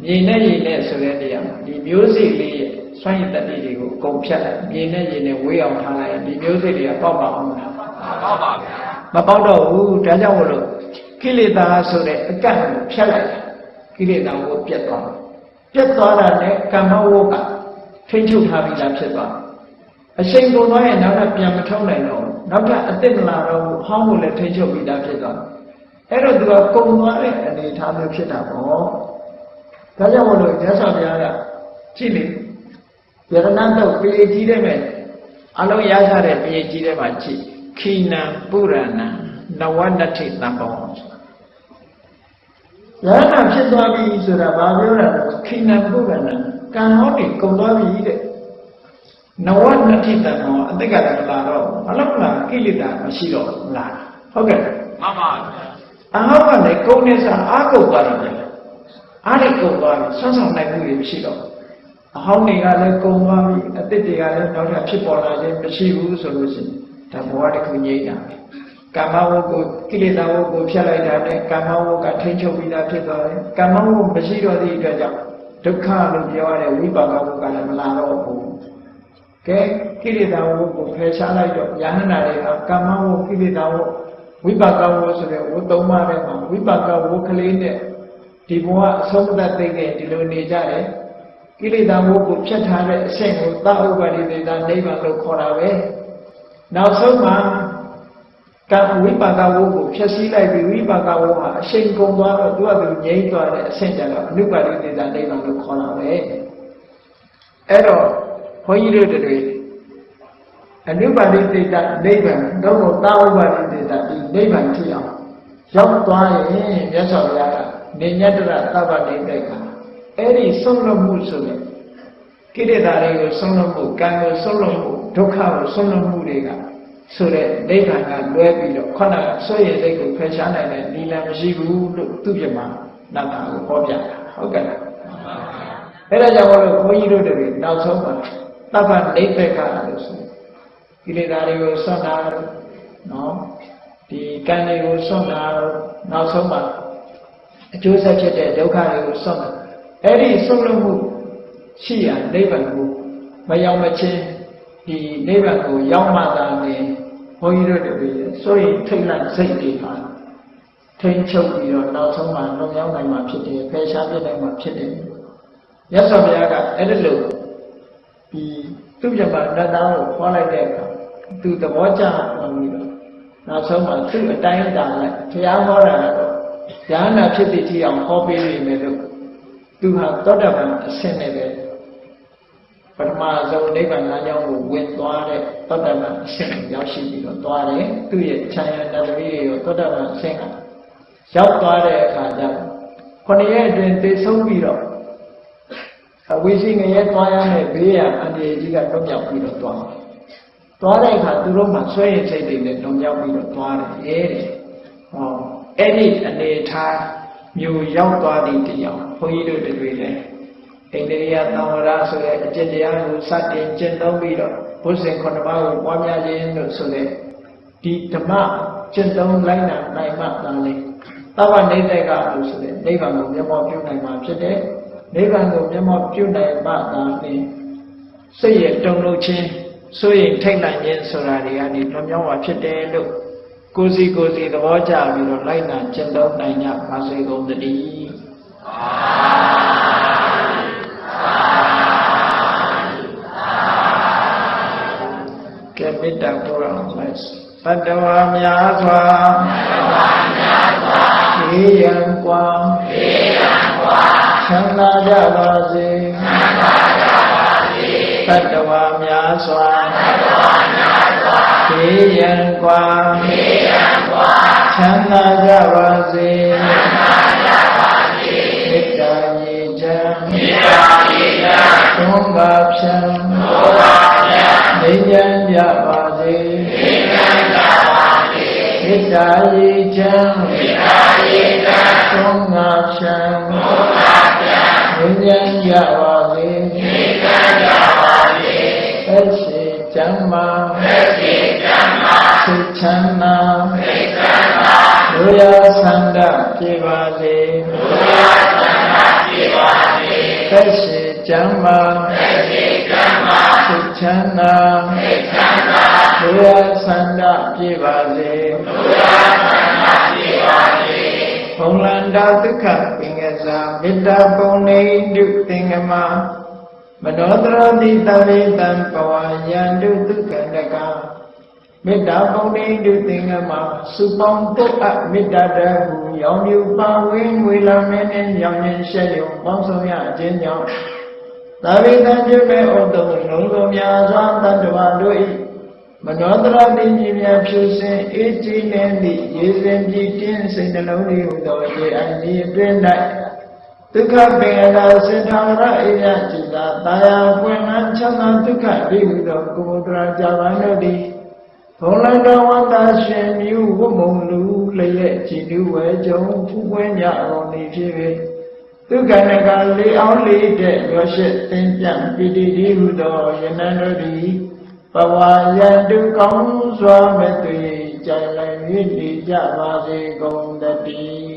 မြေနဲ့ရေနဲ့ဆိုတဲ့နေရာမှာဒီမျိုးစိတ်လေးရဲ့စွန့်ရည်တတိတွေကိုကုန်ဖြတ်လိုက်မြေနဲ့ရေနဲ့ဝေးအောင်ထားလိုက်ဒီမျိုးစိတ်တွေကပေါက်ပါအောင်မလားပေါက်ပါဗျာမပေါက်တော့ဘူးဒါကြောင့်မလို့ကိလေသာဆိုတဲ့အကန့်ကိုဖြတ်လိုက်ကိလေသာကိုပြတ်သွားပြတ်သွားတာနဲ့ကမ္မဝုကထိမ့်ချုပ်ထားပြီးသားဖြစ်သွား အချိန်ကုန်သွားရင်နောက်ထပ်ပြန်မထုံးနိုင်တော့ဘူးနောက်ထပ်အစ်စ်မလာတော့ဘူးဟောင်းကိုလည်းထိမ့်ချုပ်ပြီးသားဖြစ်သွားအဲ့တော့သူကကုံသွားတဲ့အနေအထားမျိုးဖြစ်တာပေါ့ဒါကြောင့်မလို့မြတ်စွာဘုရားကကြည့်လေယရဏတော့ပြေကြီးတဲ့မဲ့အလုံးရထားတဲ့ပြေကြီးတဲ့မှာကြည့်ခိနံပုရဏံနဝနတိတံဘောယရဏဖြစ်သွားပြီဆိုတာဘာပြောတာလဲခိနံပုရဏံကံဟောနေကုန်သွားပြီတဲ့ နဝနတိတံဘောအတိတ်ကလည်းလာတော့ဘာလို့လဲကိလေသာမရှိတော့လားဟုတ်ကဲ့မှန်ပါဗျာအဟောကလည်းကုန်းနေစားအာကုန်သွားတယ်အားနဲ့ကုန်သွားပြီဆွမ်းဆောင်နိုင်မှုတွေမရှိတော့အဟောင်းတွေကလည်းကုန်သွားပြီအသစ်တွေကလည်းနောက်ထပ်ဖြစ်ပေါ်လာခြင်းမရှိဘူးဆိုလို့ရှိရင်ဒါဘဝတစ်ခုငြိမ့်တာပဲကာမဝုကိုကိလေသာဝုကိုဖျက်လိုက်တာနဲ့ကာမဝုကထိန်းချုပ်ပြီးသားဖြစ်သွားတယ်ကာမဝုမရှိတော့သည့်အတွက်ကြောင့်ဒုက္ခလို့ပြောရတဲ့ဝိပါကဝုကလည်းမလာတော့ဘူး ကဲကိလေသာဝုကိုဖယ်ရှားလိုက်တော့ယဟန္တာတွေကကာမဝုကိလေသာဝုဝိပါကဝုဆိုတဲ့ဝုသုံးပါးထဲမှာဝိပါကဝုကလေးနဲ့ဒီဘဝအဆုံးသတ်သိတဲ့ဒီလိုနေကြတယ်ကိလေသာမိုးကိုဖြတ်ထားတဲ့အဆင့်ကိုသာဥပါရိသေတာနိဗ္ဗာန်လို့ခေါ်တာပဲနောက်ဆုံးမှာကံဝိပါကဝုကိုဖြည့်ဆည်းလိုက်ပြီးဝိပါကဝုဟာအရှိန်ကုန်သွားတော့သူကသူငြိမ့်သွားတဲ့အဆင့်ကျတော့အနုပါရိသေတာနိဗ္ဗာန်လို့ခေါ်တာပဲအဲ့တော့ ဘုန်းကြီးတို့တွေအနုပါရိသေတာနိဗ္ဗာန်တော့သာဥပါရိသေတာဒီနိဗ္ဗာန်ဖြစ်အောင်ရောက်သွားရင်မြတ်စွာဘုရားကနေညတရသဗ္ဗတိတိတ်ကအဲ့ဒီဆုံးလွတ်မှုဆိုတဲ့ကိလေသာတွေကိုဆုံးလွတ်မှုကံကိုဆုံးလွတ်မှုဒုက္ခကိုဆုံးလွတ်မှုတွေကဆိုတဲ့နိဗ္ဗာန်ကလွဲပြီးတော့ခொနကဆွေရစိတ်ကိုဖယ်ရှားနိုင်တဲ့နိလန်မရှိဘူးလို့သူပြမှာနတ်တာကိုဟောပြတာဟုတ်ကဲ့လားအဲ့ဒါကြောင့်လို့ဘုန်းကြီးတို့တွေနောက်ဆုံးမှာ သဗ္ဗနိဗ္ဗကလို့ဆိုကိလေသာတွေကိုဆွတ်တာနော်ဒီကံတွေကိုဆွတ်တာနောက်ဆုံးမှာအကျိုးဆက်ဖြစ်တဲ့ဒုက္ခတွေကိုဆွတ်တာအဲ့ဒီဆုံးလို့မှုရှိရနိဗ္ဗာန်ကိုမရောက်မချင်းဒီနိဗ္ဗာန်ကိုရောက်မှသာလေဘုန်းကြီးတို့တွေဆိုရင်ထိတ်လန့်စိတ်တွေပါထိန်ချုပ်ပြီးတော့နောက်ဆုံးမှလွန်မြောက်နိုင်မှာဖြစ်တယ်ဖယ်ရှားပြနိုင်မှာဖြစ်တယ်မြတ်စွာဘုရားကအဲ့ဒီလို ဒီသူ့ပြမနတ်သားကိုခေါ်လိုက်တဲ့အခါသူသဘောကျအောင်ပြီးတော့နောက်ဆုံးမှသူ့အတိုင်းတာလိုက်ဘုရားဟောတာကတော့ဉာဏ်နာဖြစ်တဲ့ကြည့်အောင်ဟောပေးနေတယ်လို့သူဟာသောတာပန်အဆင့်နဲ့ပဲပထမဆုံးနိဗ္ဗာန်လမ်းကြောင်းကိုဝင်သွားတဲ့သောတာပန်အဆင့်ကိုရောက်ရှိပြီးတော့သွားတယ်သူ့ရဲ့ခြံရတတတိရောသောတာပန်အဆင့်ကရောက်သွားတဲ့အခါကျခုနှစ်ရက်အတွင်းသိဆုံးပြီးတော့ အဝိရှိငရဲသွားရမယ့်ဘေးရန်အန္တရာယ်ကြီးကလွတ်မြောက်ပြီးတော့သွားတယ်သွားတဲ့အခါသူတို့မှဆွဲရင်စိတ်တွေနဲ့လွန်မြောက်ပြီးတော့သွားတယ်တဲ့ဟောအဲ့ဒီအနေထားမျိုးရောက်သွားသည့်တရားဘုန်းကြီးတို့တွေလည်းအိန္ဒိယသံဝရဆိုတဲ့အကျင့်တရားကိုစတင်ကျင့်သုံးပြီးတော့ဘုဇင်ခုနှစ်ပါးကိုပွားများခြင်းလို့ဆိုတဲ့ဒီဓမ္မကျင့်သုံးလိုက်နိုင်နိုင်မှသာလေသဗ္ဗနိဒ္ဒကလို့ဆိုတဲ့နိဗ္ဗာန်ကိုမျက်မှောက်ပြုနိုင်မှာဖြစ်တယ် နိဗ္ဗာန်ကိုမျက်မှောက်ပြုနိုင်မှသာလျှင်စိတ်ရဲ့တုံ့လုံခြင်းစိုးရိမ်ထိတ်လန့်ခြင်းဆိုတာတွေကနေလွန်မြောက်မှာဖြစ်တယ်လို့ကိုယ်စီကိုယ်စီသဘောကျပြီးတော့လိုက်နာကျင့်သုံးနိုင်ကြပါစေကုန်သတည်းကဲမေတ္တာပို့ရအောင်လိုက်ဘတ်တော်များစွာဘတ်တော်များစွာဒီရန်ကွာဒီ ချမ်းသာကြပါစေချမ်းသာကြပါစေတတဝါများစွာတတဝါများစွာေးရန်กว่าေးရန်กว่าချမ်းသာကြပါစေချမ်းသာကြပါစေမေတ္တာရေချမ်းမေတ္ တာရေချမ်းမောကဖြံနေဉာဏ်ကြပါစေမေတ္တာရေချမ်းသုံးငါဖြံနေဉာဏ်ကြပါစေသက်ရှိချမ်းမာစိတ်ချမ်းသာလူရဆန္ဒပြေပါစေသက်ရှိချမ်းမာစိတ်ချမ်းသာလူရဆန္ဒပြေပါစေဘုံလန္တာဒုက္ခပင် ကစားမေတ္တာပုံနေတုသင်္ကမမနောတရတိတဝေတံပဝါယန္တုဒုက္ခတကမေတ္တာပုံနေတုသင်္ကမစုပေါင်းတုတ်အမေတ္တာတဟုရောင်မြူပါဝင်းငွေလာမင်းနဲ့ရောင်ရင်ရှက်ယုံပေါင်းဆောင်ရခြင်းကြောင့်သာဝေတံပြုမဲ့ဩတုလုံးစုံများစွာတတ္တဝါတို့၏ မနောတရတိမြည်များဖြူစင်အေးကြည်နေသည့်ရေစင်ကြည်တင်းစိတ်နှလုံးလေးဟူသောရေအန်ဒီအတွင်း၌ဒုက္ခပင်အလာစေထာဝရအိယจิตာတာယာပွင့်လန်းချမ်းသာဒုက္ခဒီဟူသောကုမုဒ္ဒရာဇာဝန္တို့သည်ဘုံလန္တဝန္တာရှင်မြူဝမုံလူလျက်ကြည်လူဝဲကြုံဖူးပွင့်ကြအောင်နေဖြစ်၍ဒုက္ခနကလေးအောင်လေးတဲ့ရောရှိသင်ပြန်ပိတိဒီဟူသောယနန္တို့သ ည်ဘဝယတုကောင်းစွာမဲ့တွေ့ကြလည်မြည်ကြပါစေကုန်တည်း